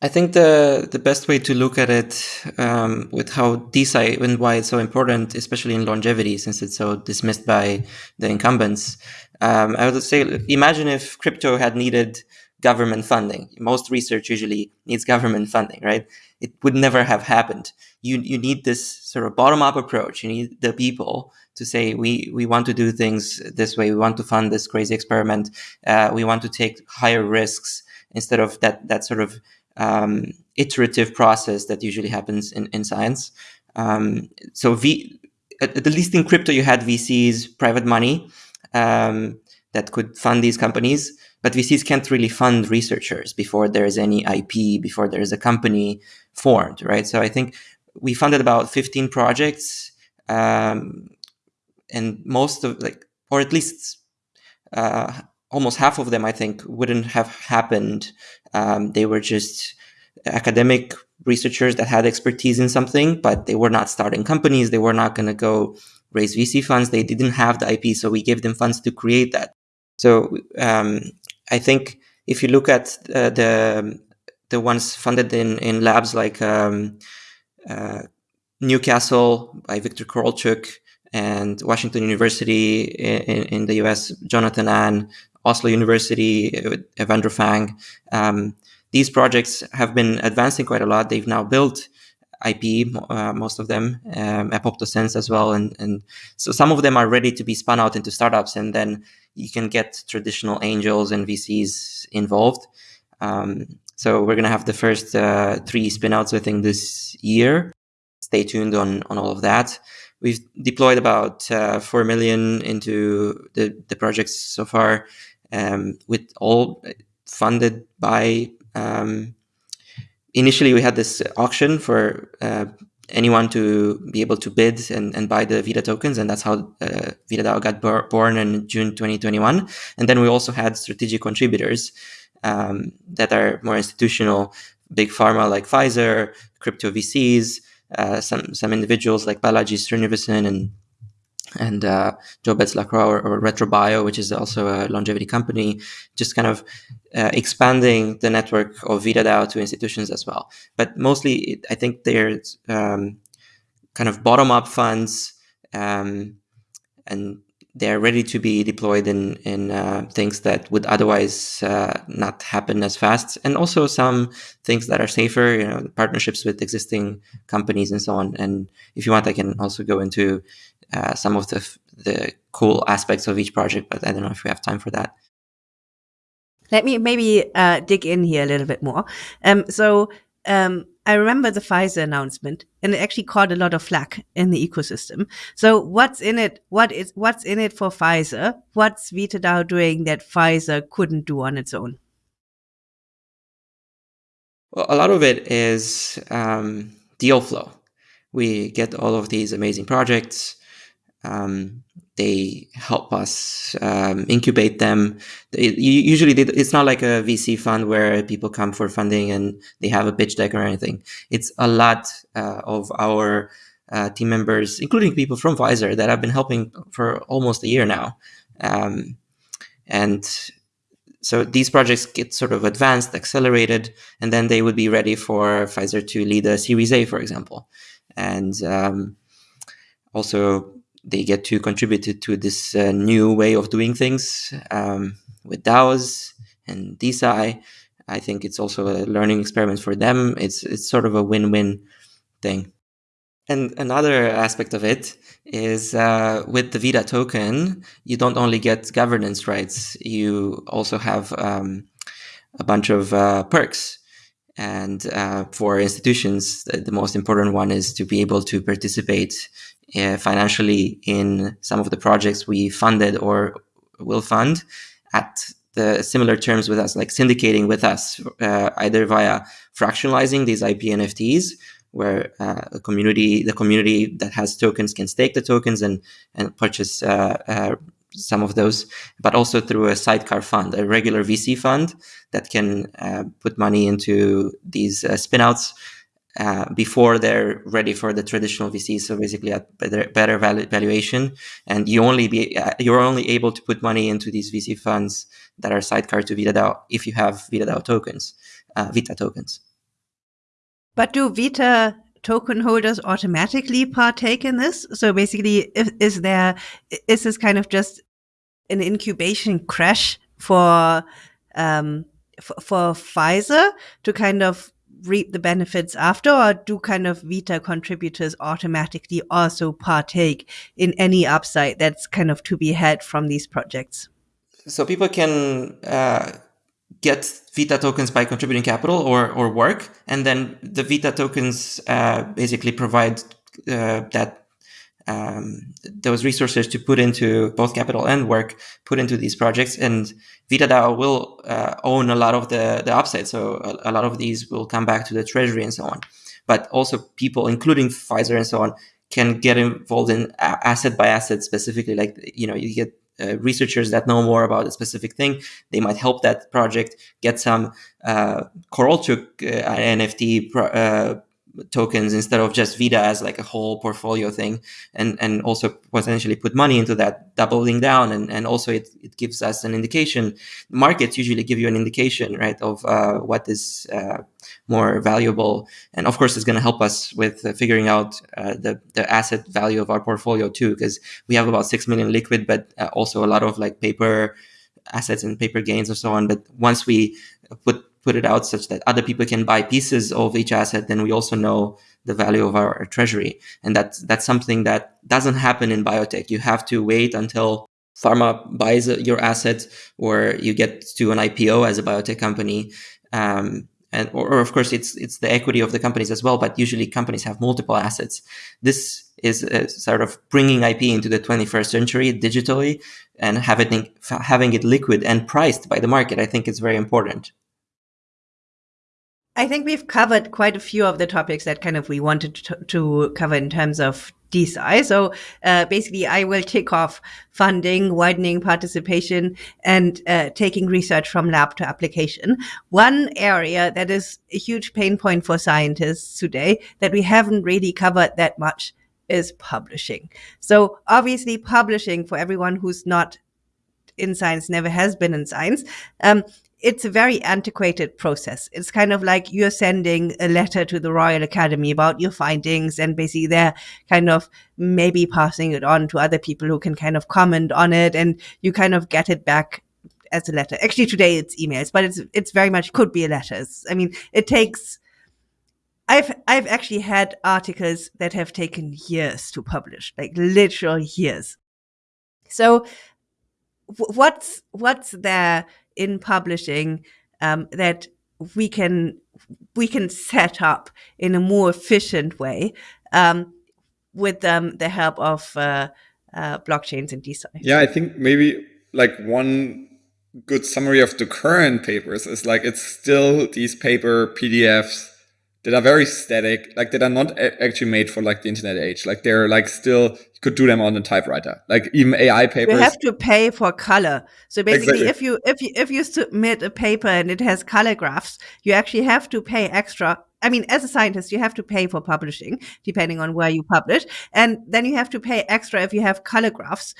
I think the the best way to look at it um, with how DeSci and why it's so important, especially in longevity, since it's so dismissed by the incumbents, um, I would say imagine if crypto had needed government funding. Most research usually needs government funding, right? It would never have happened. You you need this sort of bottom up approach. You need the people to say we we want to do things this way. We want to fund this crazy experiment. Uh, we want to take higher risks instead of that that sort of um, iterative process that usually happens in in science. Um, so V at, at least in crypto you had VCs, private money um, that could fund these companies but VCs can't really fund researchers before there is any IP, before there is a company formed, right? So I think we funded about 15 projects, um, and most of like, or at least uh, almost half of them, I think, wouldn't have happened. Um, they were just academic researchers that had expertise in something, but they were not starting companies. They were not going to go raise VC funds. They didn't have the IP, so we gave them funds to create that. So um, I think if you look at uh, the the ones funded in in labs like um, uh, Newcastle by Victor Korolchuk and Washington University in, in the US, Jonathan An, Oslo University, Evandro Fang. Um, these projects have been advancing quite a lot. They've now built IP, uh, most of them, um, Apoptosense as well. And, and so some of them are ready to be spun out into startups. And then you can get traditional angels and VCs involved. Um, so we're going to have the first uh, three spinouts, I think, this year. Stay tuned on, on all of that. We've deployed about uh, 4 million into the, the projects so far, um, with all funded by. Um, initially, we had this auction for uh, anyone to be able to bid and, and buy the Vita tokens. And that's how uh, VitaDAO got born in June 2021. And then we also had strategic contributors um, that are more institutional, big pharma like Pfizer, crypto VCs, uh, some, some individuals like Balaji Srinivasan and and uh, Joe Betts-LaCroix or, or Retrobio, which is also a longevity company, just kind of uh, expanding the network of VitaDAO to institutions as well. But mostly, I think they're um, kind of bottom up funds, um, and they're ready to be deployed in in uh, things that would otherwise uh, not happen as fast, and also some things that are safer. You know, partnerships with existing companies and so on. And if you want, I can also go into uh, some of the the cool aspects of each project, but I don't know if we have time for that. Let me maybe uh, dig in here a little bit more. Um, so um, I remember the Pfizer announcement, and it actually caught a lot of flack in the ecosystem. So what's in it? What is what's in it for Pfizer? What's VitaDAO doing that Pfizer couldn't do on its own? Well, a lot of it is um, deal flow. We get all of these amazing projects. Um, they help us um, incubate them. usually, they, it's not like a VC fund where people come for funding and they have a pitch deck or anything. It's a lot uh, of our uh, team members, including people from Pfizer, that have been helping for almost a year now. Um, and so these projects get sort of advanced, accelerated, and then they would be ready for Pfizer to lead a Series A, for example. And um, also, they get to contribute to this uh, new way of doing things um, with DAOs and DeSci. I think it's also a learning experiment for them. It's it's sort of a win-win thing. And another aspect of it is uh, with the Vita token, you don't only get governance rights, you also have um, a bunch of uh, perks. And uh, for institutions, the, most important one is to be able to participate uh, financially in some of the projects we funded or will fund at the similar terms with us, like syndicating with us, uh, either via fractionalizing these IP NFTs, where uh, a community, the community that has tokens can stake the tokens and and purchase uh, uh, some of those, but also through a sidecar fund, a regular VC fund that can uh, put money into these spinouts uh, before they're ready for the traditional VC. So basically, at better, better valuation, and you only be uh, you're only able to put money into these VC funds that are sidecar to VitaDAO if you have VitaDAO tokens, uh, Vita tokens. But do Vita token holders automatically partake in this? So basically, is, is there is this kind of just an incubation crash for um, for, for Pfizer to kind of reap the benefits after, or do kind of Vita contributors automatically also partake in any upside that's kind of to be had from these projects? So people can uh, get Vita tokens by contributing capital or, or work, and then the Vita tokens uh, basically provide uh, that um, those resources to put into both capital and work put into these projects. And VitaDAO will uh, own a lot of the, the upside. So a, a, lot of these will come back to the treasury and so on. But also people, including Pfizer and so on, can get involved in asset by asset specifically. Like, you know, you get uh, researchers that know more about a specific thing. They might help that project get some uh, Korolchuk uh, NFT pro- uh, tokens instead of just Vita as like a whole portfolio thing, and and also potentially put money into that, doubling down, and and also it, it gives us an indication. Markets usually give you an indication, right, of uh, what is uh, more valuable, and of course, it's going to help us with uh, figuring out uh, the the asset value of our portfolio too, because we have about six million liquid, but uh, also a lot of like paper assets and paper gains and so on. But once we put put it out such that other people can buy pieces of each asset, then we also know the value of our, our treasury. And that's, that's something that doesn't happen in biotech. You have to wait until pharma buys your asset or you get to an IPO as a biotech company. Um, and or, or, of course it's it's the equity of the companies as well but usually companies have multiple assets this is sort of bringing ip into the 21st century digitally and having having it liquid and priced by the market i think is very important I think we've covered quite a few of the topics that kind of we wanted to, to cover in terms of DeSci. So uh, basically, I will tick off funding, widening participation, and uh, taking research from lab to application. One area that is a huge pain point for scientists today that we haven't really covered that much is publishing. So obviously, publishing for everyone who's not in science, never has been in science. Um, it's a very antiquated process. It's kind of like you're sending a letter to the Royal Academy about your findings, and basically they're kind of maybe passing it on to other people who can kind of comment on it, and you kind of get it back as a letter. Actually, today it's emails, but it's it's very much could be letters. I mean, it takes. I've I've actually had articles that have taken years to publish, like literal years. So, what's what's there in publishing um, that we can we can set up in a more efficient way um, with um, the help of uh, uh, blockchains and DeSci. Yeah, I think maybe like one good summary of the current papers is like it's still these paper PDFs that are very static, like that are not actually made for like the internet age. Like they're like still you could do them on a typewriter. Like even AI papers. You have to pay for color. So basically, exactly. if you if you if you submit a paper and it has color graphs, you actually have to pay extra. I mean, as a scientist, you have to pay for publishing, depending on where you publish, and then you have to pay extra if you have color graphs,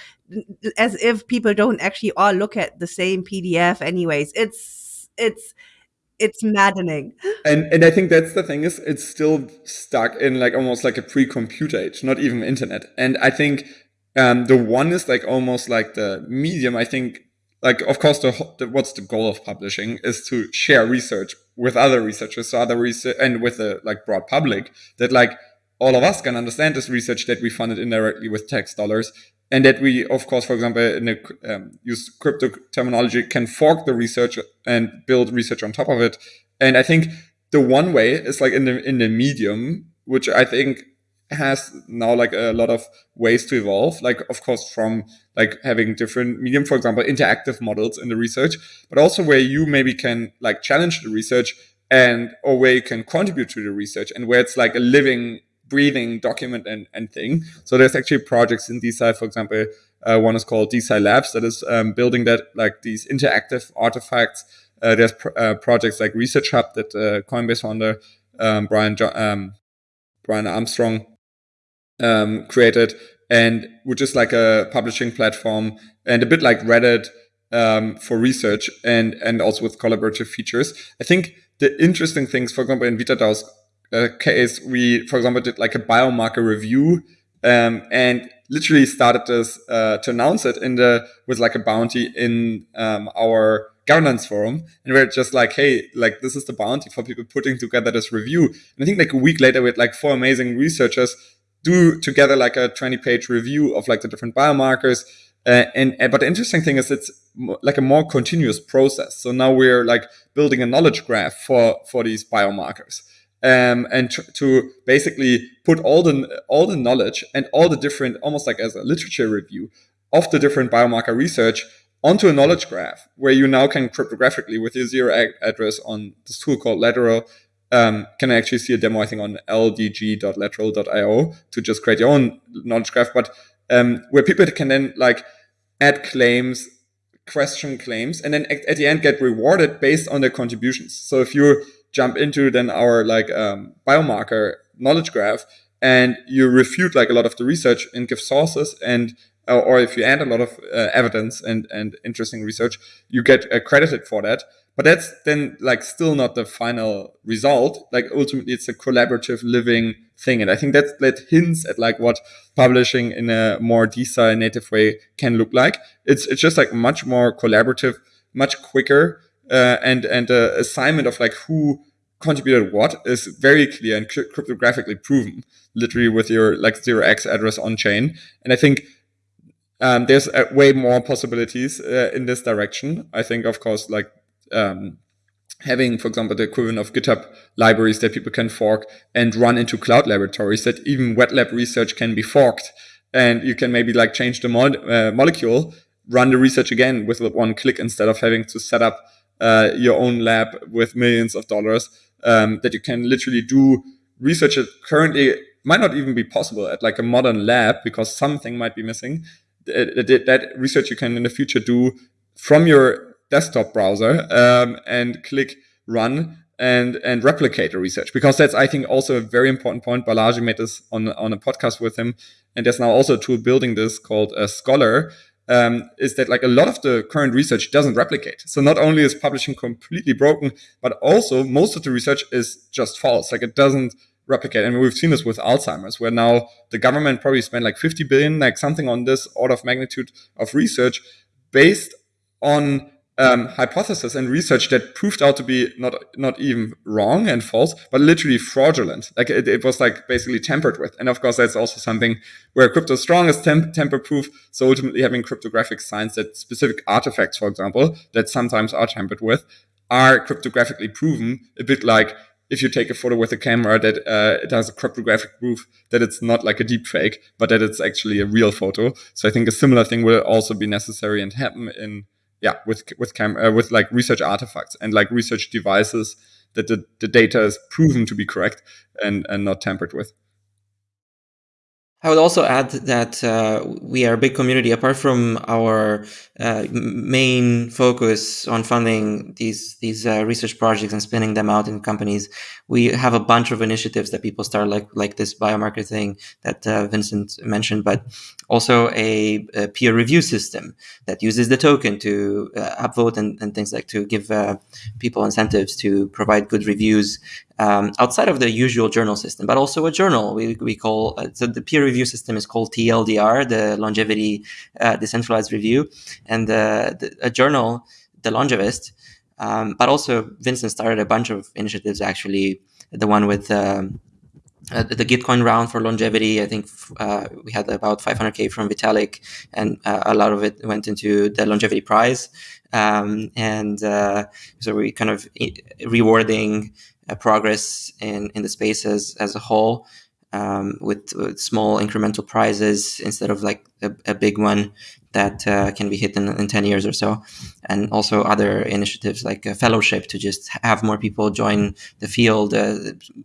as if people don't actually all look at the same PDF. Anyways, it's it's it's maddening. And and I think that's the thing is it's still stuck in like almost like a pre-computer age, not even internet. And I think um, the one is like almost like the medium. I think like of course the, the, what's the goal of publishing is to share research with other researchers, so other research and with the like broad public that like all of us can understand this research that we funded indirectly with tax dollars and that we, of course, for example, in a, um, use crypto terminology, can fork the research and build research on top of it. And I think the one way is like in the in the medium, which I think has now like a lot of ways to evolve. Like, of course, from like having different medium, for example, interactive models in the research, but also where you maybe can like challenge the research and or where you can contribute to the research and where it's like a living breathing document and, and thing. So there's actually projects in DeSci, for example, uh, one is called DeSci Labs that is um, building that like these interactive artifacts. Uh, there's pr uh, projects like Research Hub that uh, Coinbase founder um, Brian um, Brian Armstrong um, created, and which is like a publishing platform and a bit like Reddit um, for research and and also with collaborative features. I think the interesting things, for example, in VitaDAO's uh, case, we, for example, did like a biomarker review um, and literally started this uh, to announce it in the with like a bounty in um, our governance forum, and we're just like, hey, like this is the bounty for people putting together this review. And I think like a week later, we had like four amazing researchers do together like a 20 page review of like the different biomarkers. Uh, and, and but the interesting thing is it's like a more continuous process. So now we're like building a knowledge graph for for these biomarkers um, and to basically put all the all the knowledge and all the different, almost like as a literature review of the different biomarker research onto a knowledge graph, where you now can cryptographically with your zero ad- address on this tool called Lateral. Um, can actually see a demo, I think, on ldg.lateral.io to just create your own knowledge graph, but um, where people can then like add claims, question claims, and then at, at the end get rewarded based on their contributions. So if you're jump into then our like um, biomarker knowledge graph and you refute like a lot of the research and give sources and uh, or if you add a lot of uh, evidence and and interesting research you get accredited for that. But that's then like still not the final result. Like ultimately it's a collaborative living thing and i think that that hints at like what publishing in a more DeSci native way can look like. It's it's just like much more collaborative much quicker uh, and and the assignment of like who contributed what is very clear and cryptographically proven, literally with your like zero x address on chain. And I think um, there's uh, way more possibilities uh, in this direction. I think, of course, like um, having, for example, the equivalent of GitHub libraries that people can fork and run into cloud laboratories that even wet lab research can be forked. And you can maybe like change the mo uh, molecule, run the research again with one click instead of having to set up uh, your own lab with millions of dollars um, that you can literally do research that currently might not even be possible at like a modern lab because something might be missing. That, that research you can in the future do from your desktop browser um, and click run and and replicate the research because that's I think also a very important point. Balaji made this on on a podcast with him, and there's now also a tool building this called a Scholar. Um, is that like a lot of the current research doesn't replicate. So not only is publishing completely broken, but also most of the research is just false. Like it doesn't replicate. And we've seen this with Alzheimer's, where now the government probably spent like 50 billion, like something on this order of magnitude of research based on um, hypothesis and research that proved out to be not not even wrong and false, but literally fraudulent. Like it, it was like basically tampered with. And of course, that's also something where crypto strong is tamper proof. So ultimately, having cryptographic signs that specific artifacts, for example, that sometimes are tampered with, are cryptographically proven. A bit like if you take a photo with a camera that uh, it has a cryptographic proof that it's not like a deep fake, but that it's actually a real photo. So I think a similar thing will also be necessary and happen in yeah with with cam uh, with like research artifacts and like research devices that the, the data is proven to be correct and and not tampered with I would also add that uh, we are a big community. Apart from our uh, main focus on funding these these uh, research projects and spinning them out in companies, we have a bunch of initiatives that people start like like this biomarker thing that uh, Vincent mentioned, but also a, a, peer review system that uses the token to uh, upvote and, and things like to give uh, people incentives to provide good reviews um, outside of the usual journal system, but also a journal. We, we call uh, so the peer review system is called TLDR, the Longevity uh, Decentralized Review, and the, the, a journal, the Longevist. Um, but also, Vincent started a bunch of initiatives. Actually, the one with um, uh, the Gitcoin round for longevity. I think uh, we had about 500k from Vitalik, and uh, a lot of it went into the longevity prize. Um, and uh, so we kind of rewarding uh, progress in, in the space as, as a whole um, with, with, small incremental prizes instead of like a, a big one that uh, can be hit in, in 10 years or so. And also other initiatives like a fellowship to just have more people join the field, uh,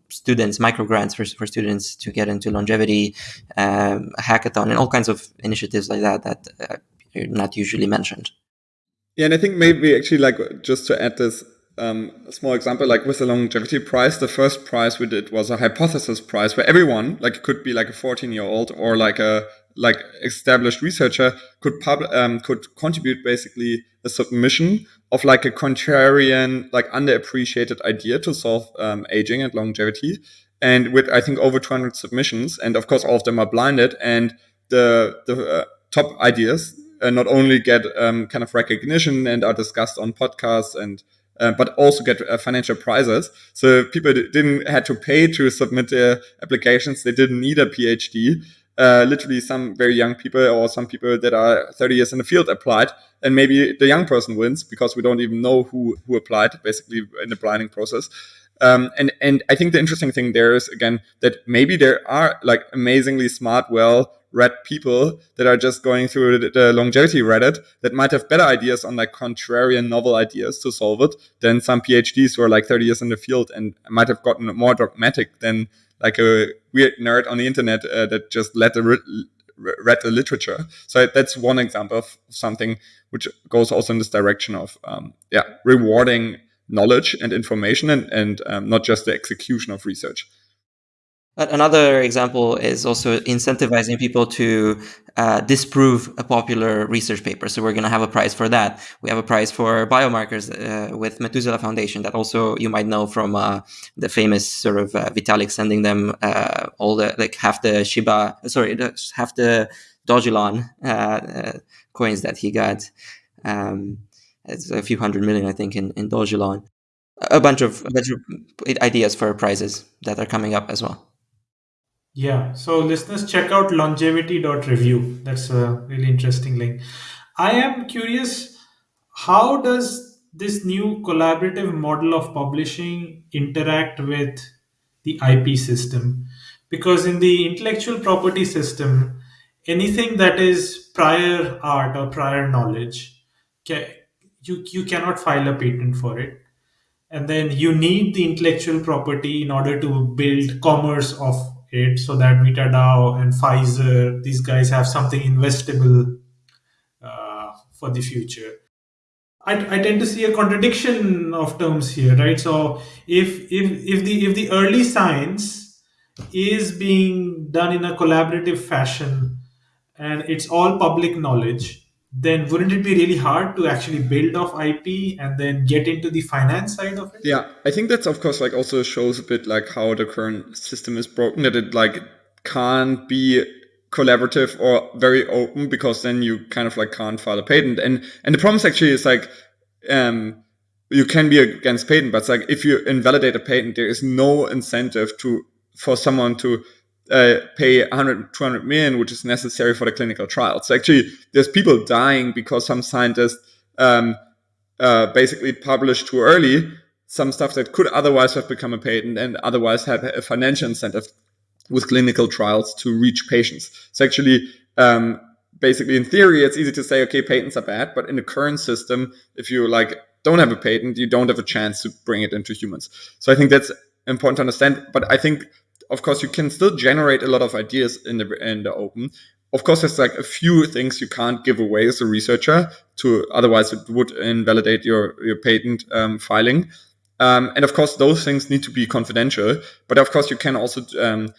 students, micro grants for, for students to get into longevity, um, hackathon, and all kinds of initiatives like that that uh, are not usually mentioned. Yeah, and I think maybe actually like just to add this, um, a small example, like with the longevity prize, the first prize we did was a hypothesis prize where everyone, like it could be like a 14 year old or like a like established researcher could pub um, could contribute basically a submission of like a contrarian, like underappreciated idea to solve um, aging and longevity. And with I think over 200 submissions, and of course all of them are blinded, and the the uh, top ideas uh, not only get um, kind of recognition and are discussed on podcasts and uh, but also get uh, financial prizes. So people didn't had to pay to submit their applications. They didn't need a PhD. Uh, literally, some very young people or some people that are 30 years in the field applied, and maybe the young person wins because we don't even know who who applied. Basically, in the blinding process. Um, and and I think the interesting thing there is again that maybe there are like amazingly smart, well read people that are just going through the, the, longevity Reddit that might have better ideas on like contrarian novel ideas to solve it than some PhDs who are like 30 years in the field and might have gotten more dogmatic than like a weird nerd on the internet uh, that just let the read the literature. So that's one example of something which goes also in this direction of um, yeah rewarding knowledge and information and, and um, not just the execution of research. Another example is also incentivizing people to uh, disprove a popular research paper. So we're going to have a prize for that. We have a prize for biomarkers uh, with Methuselah Foundation that also you might know from uh, the famous sort of uh, Vitalik sending them uh, all the like half the Shiba, sorry, half the Dogelon uh, coins that he got. Um, it's a few hundred million, I think, in in Dogelon. A bunch of a bunch of ideas for prizes that are coming up as well. Yeah. So listeners, check out longevity.review. That's a really interesting link. I am curious, how does this new collaborative model of publishing interact with the IP system? Because in the intellectual property system, anything that is prior art or prior knowledge, you, you cannot file a patent for it and then you need the intellectual property in order to build commerce of so that MetaDAO and Pfizer, these guys have something investable uh, for the future. I, I tend to see a contradiction of terms here, right? So if if if the if the early science is being done in a collaborative fashion and it's all public knowledge, then wouldn't it be really hard to actually build off IP and then get into the finance side of it? Yeah, I think that's of course like also shows a bit like how the current system is broken that it like can't be collaborative or very open because then you kind of like can't file a patent. And and the problem is actually is like um you can be against patent, but it's like if you invalidate a patent, there is no incentive to for someone to uh, pay 100, 200 million, which is necessary for the clinical trials. So actually, there's people dying because some scientists um, uh, basically published too early some stuff that could otherwise have become a patent and otherwise have a financial incentive with clinical trials to reach patients. So actually, um, basically in theory, it's easy to say, okay, patents are bad, but in the current system, if you like don't have a patent, you don't have a chance to bring it into humans. So I think that's important to understand. But I think, of course, you can still generate a lot of ideas in the in the open. Of course, there's like a few things you can't give away as a researcher to otherwise it would invalidate your your patent um, filing. Um, and of course, those things need to be confidential. But of course, you can also um,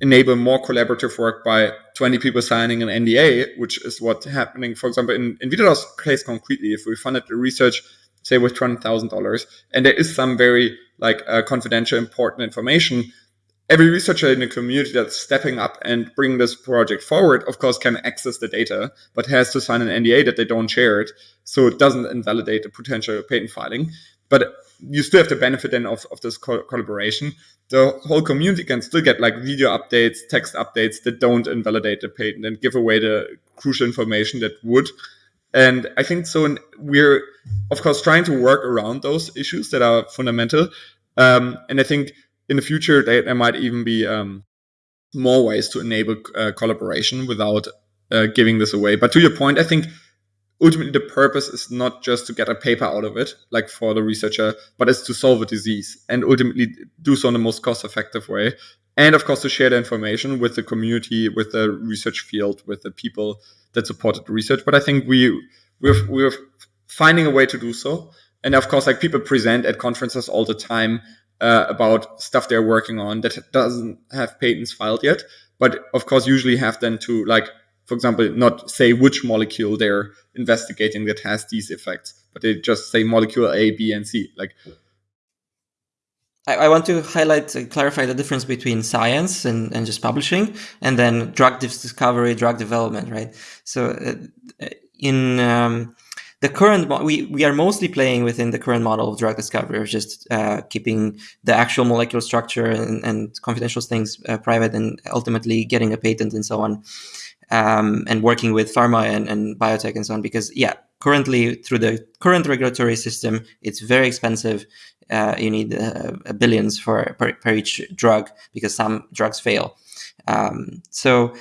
enable more collaborative work by 20 people signing an NDA, which is what's happening, for example, in, in VitaDAO's case concretely, if we funded the research, say with $200,000, and there is some very like uh, confidential, important information, every researcher in the community that's stepping up and bringing this project forward, of course, can access the data, but has to sign an NDA that they don't share it. So it doesn't invalidate the potential patent filing. But you still have the benefit then of, of this co collaboration. The whole community can still get like video updates, text updates that don't invalidate the patent and give away the crucial information that would. And I think so. We're of course trying to work around those issues that are fundamental. Um, and I think in the future there, might even be um, more ways to enable uh, collaboration without uh, giving this away. But to your point, I think ultimately the purpose is not just to get a paper out of it, like for the researcher, but it's to solve a disease and ultimately do so in the most cost effective way. And of course, to share the information with the community, with the research field, with the people that supported the research. But I think we we're, we're finding a way to do so. And of course, like people present at conferences all the time uh, about stuff they're working on that doesn't have patents filed yet, but of course, usually have then to like for example, not say which molecule they're investigating that has these effects, but they just say molecule A, B, and C. Like, I, want to highlight, uh, clarify the difference between science and, and just publishing, and then drug discovery, drug development, right? So, uh, in um, the current we we are mostly playing within the current model of drug discovery, of just uh, keeping the actual molecular structure and, and confidential things uh, private, and ultimately getting a patent and so on um, and working with pharma and, and biotech and so on. Because yeah, currently through the current regulatory system, it's very expensive. Uh, you need uh, billions for per, per, each drug because some drugs fail. Um, so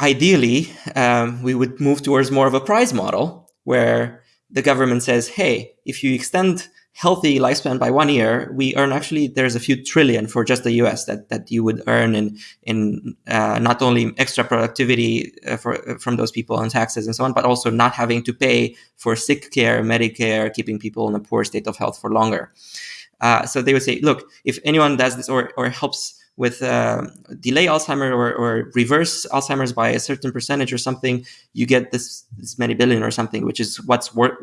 ideally, um, we would move towards more of a prize model where the government says, "Hey, if you extend healthy lifespan by one year, we earn actually there's a few trillion for just the U.S. that that you would earn in in uh, not only extra productivity uh, for from those people on taxes and so on, but also not having to pay for sick care, Medicare, keeping people in a poor state of health for longer. Uh, so they would say, look, if anyone does this or or helps with uh, delay Alzheimer or, or, reverse Alzheimer's by a certain percentage or something, you get this, this many billion or something, which is what's what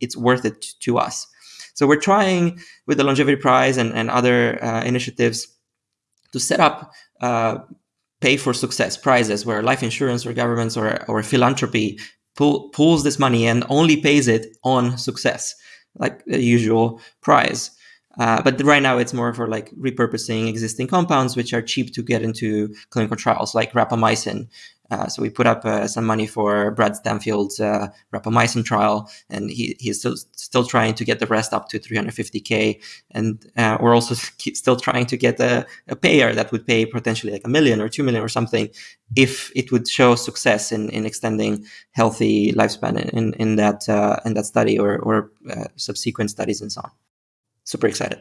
it's worth it to us. So we're trying with the Longevity Prize and, and other uh, initiatives to set up uh, pay for success prizes where life insurance or governments or, or philanthropy pull, pulls this money and only pays it on success, like the usual prize. Uh, but right now it's more for like repurposing existing compounds, which are cheap to get into clinical trials, like rapamycin, uh, so we put up uh, some money for Brad Stanfield's uh, rapamycin trial, and he, he's still still trying to get the rest up to 350k. And uh, we're also still trying to get a, a, payer that would pay potentially like a million or two million or something if it would show success in, in extending healthy lifespan in in that in that study or or subsequent studies and so on. Super excited.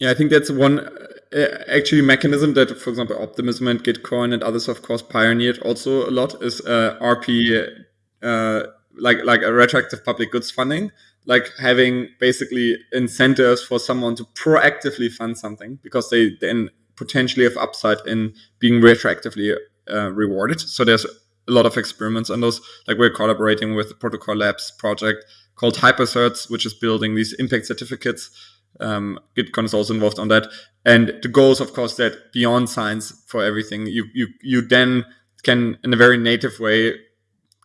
Yeah, I think that's one uh, actually mechanism that, for example, Optimism and Gitcoin and others, of course, pioneered also a lot is uh, RP uh, like like a retroactive public goods funding, like having basically incentives for someone to proactively fund something because they then potentially have upside in being retroactively uh, rewarded. So there's a lot of experiments on those. Like we're collaborating with the Protocol Labs project called Hypercerts, which is building these impact certificates. Um, is also involved on that. And the goal is, of course, that beyond science for everything, you you you then can, in a very native way,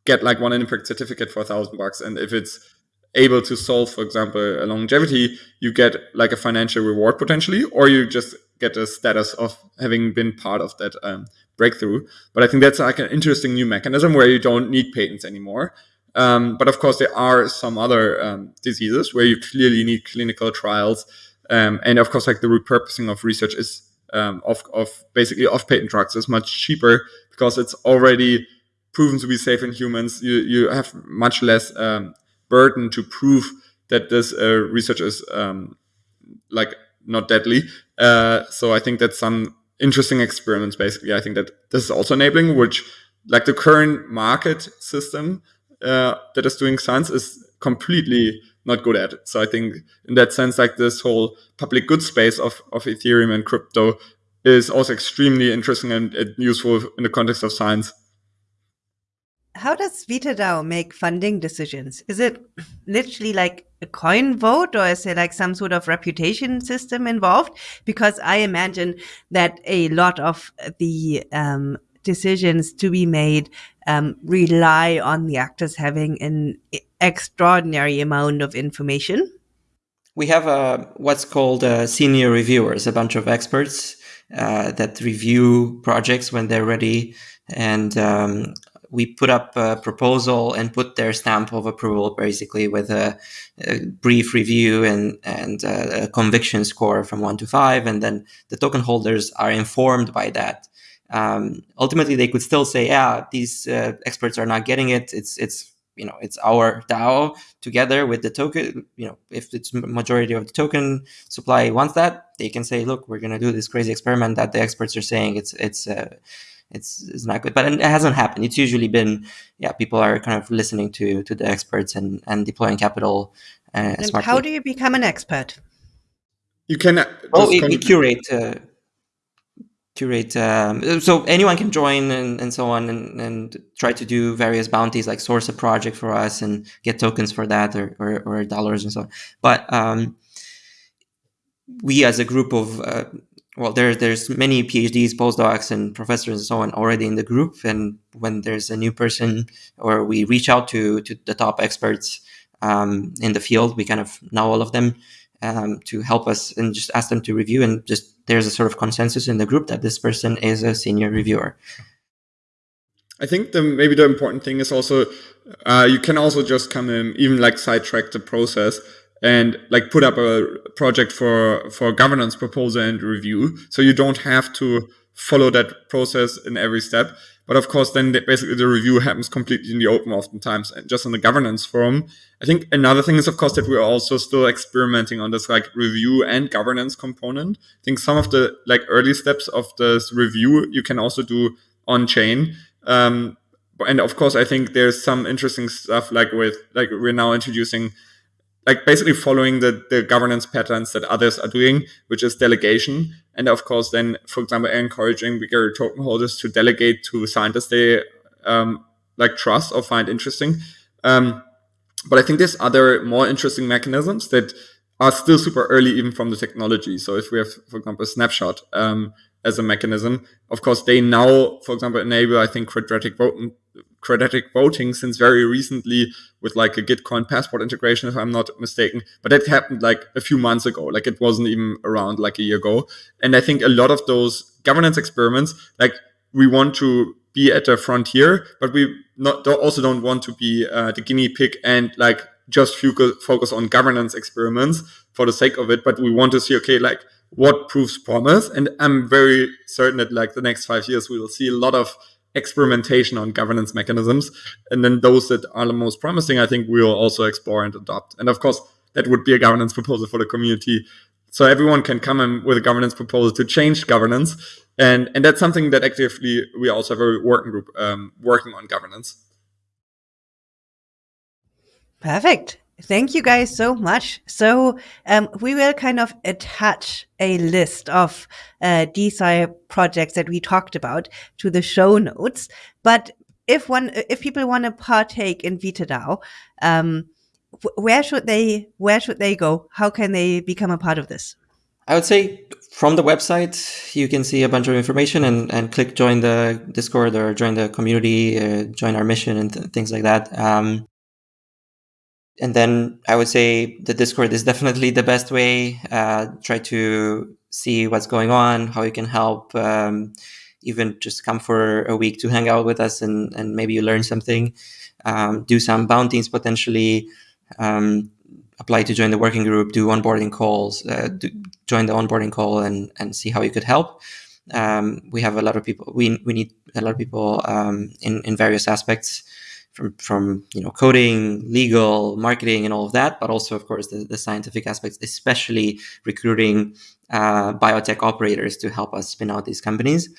get like one impact certificate for a thousand bucks. And if it's able to solve, for example, a longevity, you get like a financial reward potentially, or you just get a status of having been part of that um, breakthrough. But I think that's like an interesting new mechanism where you don't need patents anymore. Um, but of course, there are some other um, diseases where you clearly need clinical trials. Um, and of course, like the repurposing of research is um, of, of basically off patent drugs is much cheaper because it's already proven to be safe in humans. You, you have much less um, burden to prove that this uh, research is um, like not deadly. Uh, so I think that's some interesting experiments. Basically, I think that this is also enabling, which like the current market system uh, that is doing science is completely not good at it. So I think in that sense, like this whole public good space of, of Ethereum and crypto is also extremely interesting and, and useful in the context of science how does VitaDAO make funding decisions? Is it literally like a coin vote or is there like some sort of reputation system involved? Because I imagine that a lot of the um, decisions to be made um, rely on the actors having an extraordinary amount of information. We have a, what's called senior reviewers, a bunch of experts uh, that review projects when they're ready and um, we put up a proposal and put their stamp of approval basically with a, a brief review and, and a conviction score from one to five. And then the token holders are informed by that. Um, ultimately, they could still say, yeah, these uh, experts are not getting it. It's, it's, you know, it's our DAO together with the token. You know, if it's majority of the token supply wants that, they can say, look, we're going to do this crazy experiment that the experts are saying it's, it's, uh, it's it's not good. But it hasn't happened. It's usually been yeah, people are kind of listening to to the experts and and deploying capital. Uh, and how do you become an expert? You can. Uh, oh, we, we curate. Uh, curate um, so anyone can join and, and so on and, and try to do various bounties like source a project for us and get tokens for that or, or, or dollars and so on but um, we as a group of uh, well, there, there's many PhDs, postdocs, and professors and so on already in the group. And when there's a new person, or we reach out to to the top experts um, in the field, we kind of know all of them um, to help us and just ask them to review. And just there's a sort of consensus in the group that this person is a senior reviewer. I think the maybe the important thing is also uh, you can also just come in, even like sidetrack the process and like put up a project for for governance proposal and review so you don't have to follow that process in every step. But of course then basically the review happens completely in the open oftentimes and just in the governance forum. I think another thing is of course that we're also still experimenting on this like review and governance component. I think some of the like early steps of this review you can also do on chain um, and of course i think there's some interesting stuff like with like we're now introducing like basically following the, the governance patterns that others are doing, which is delegation. And of course, then, for example, encouraging bigger token holders to delegate to scientists they um, like trust or find interesting. Um, but I think there's other more interesting mechanisms that are still super early, even from the technology. So if we have, for example, snapshot um, as a mechanism, of course, they now, for example, enable, I think, quadratic voting quadratic voting since very recently with like a Gitcoin passport integration, if I'm not mistaken. But that happened like a few months ago. Like it wasn't even around like a year ago. And I think a lot of those governance experiments, like we want to be at the frontier, but we not also don't want to be uh, the guinea pig and like just focus on governance experiments for the sake of it. But we want to see, okay, like what proves promise. And I'm very certain that like the next five years, we will see a lot of experimentation on governance mechanisms. And then those that are the most promising, I think we'll also explore and adopt. And of course, that would be a governance proposal for the community. So everyone can come in with a governance proposal to change governance. And, and that's something that actively we also have a working group um, working on governance. Perfect. Thank you guys so much. So um, we will kind of attach a list of uh, projects that we talked about to the show notes. But if one, if people want to partake in VitaDAO, um, where should they where should they go? How can they become a part of this? I would say from the website you can see a bunch of information and, and click join the Discord or join the community, uh, join our mission and th- things like that. Um, and then I would say the Discord is definitely the best way. Uh, try to see what's going on, how you can help. Um, even just come for a week to hang out with us and, and maybe you learn something. Um, do some bounties potentially um, apply to join the working group, do onboarding calls, uh, do, join the onboarding call, and and see how you could help. Um, we have a lot of people. We we need a lot of people um, in in various aspects, from from you know coding, legal, marketing, and all of that, but also of course the, the scientific aspects, especially recruiting uh, biotech operators to help us spin out these companies.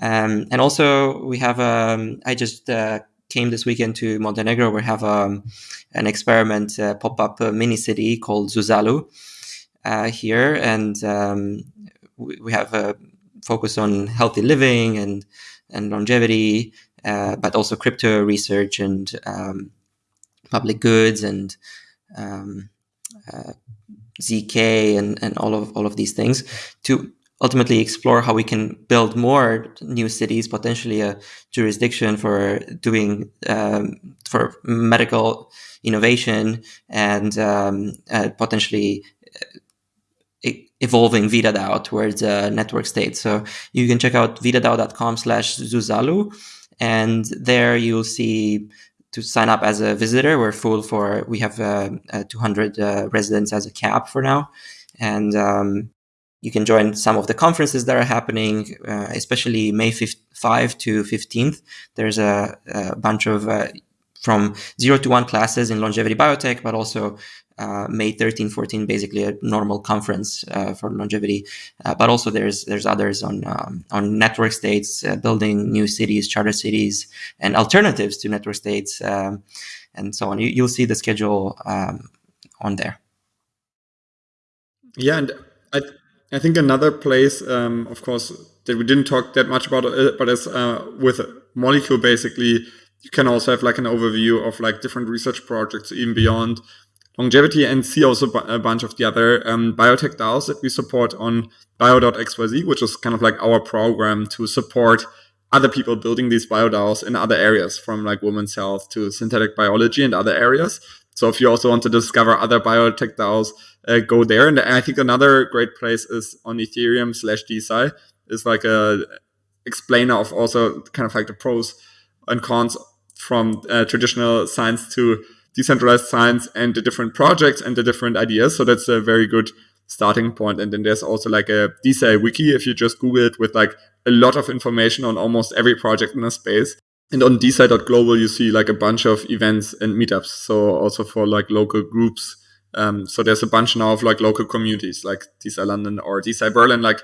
Um, and also we have um, I just uh, came this weekend to Montenegro. We have um, an experiment uh, pop up uh, mini city called Zuzalu uh, here, and um, we, we, have a focus on healthy living and and longevity, uh, but also crypto research and um, public goods and um, uh, zk and, and all of all of these things to ultimately explore how we can build more new cities, potentially a jurisdiction for doing um, for medical innovation and um, uh, potentially uh, evolving VitaDAO towards a network state. So you can check out vitadao.com slash Zuzalu and there you'll see to sign up as a visitor. We're full for, we have uh, uh 200 uh, residents as a cap for now. And um, you can join some of the conferences that are happening, uh, especially May 5 to 15th. There's a, a bunch of uh, from zero to one classes in longevity biotech, but also uh, May 13, 14, basically a normal conference uh, for longevity. Uh, but also there's there's others on um, on network states, uh, building new cities, charter cities, and alternatives to network states, um, and so on. You, will see the schedule um, on there. Yeah, and I I think another place, um, of course, that we didn't talk that much about, uh, but as uh, with Molecule, basically, you can also have like an overview of like different research projects, even beyond longevity, and see also a bunch of the other um, biotech DAOs that we support on bio.xyz, which is kind of like our program to support other people building these bio DAOs in other areas, from like women's health to synthetic biology and other areas. So if you also want to discover other biotech DAOs, uh, go there. And I think another great place is on Ethereum slash DeSci is like a explainer of also kind of like the pros and cons from uh, traditional science to decentralized science and the different projects and the different ideas. So that's a very good starting point. And then there's also like a DeSci wiki if you just Google it with like a lot of information on almost every project in the space. And on DeSci.global, you see like a bunch of events and meetups. So also for like local groups um, so there's a bunch now of like local communities like DeSci London or DeSci Berlin, like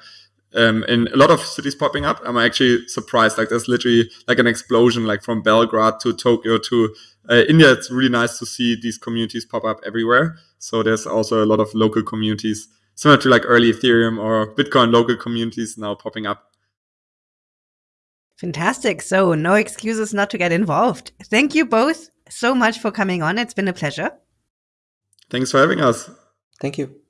um, in a lot of cities popping up. I'm actually surprised. Like there's literally like an explosion, like from Belgrade to Tokyo to uh, India. It's really nice to see these communities pop up everywhere. So there's also a lot of local communities, similar to like early Ethereum or Bitcoin local communities now popping up. Fantastic. So no excuses not to get involved. Thank you both so much for coming on. It's been a pleasure. Thanks for having us. Thank you.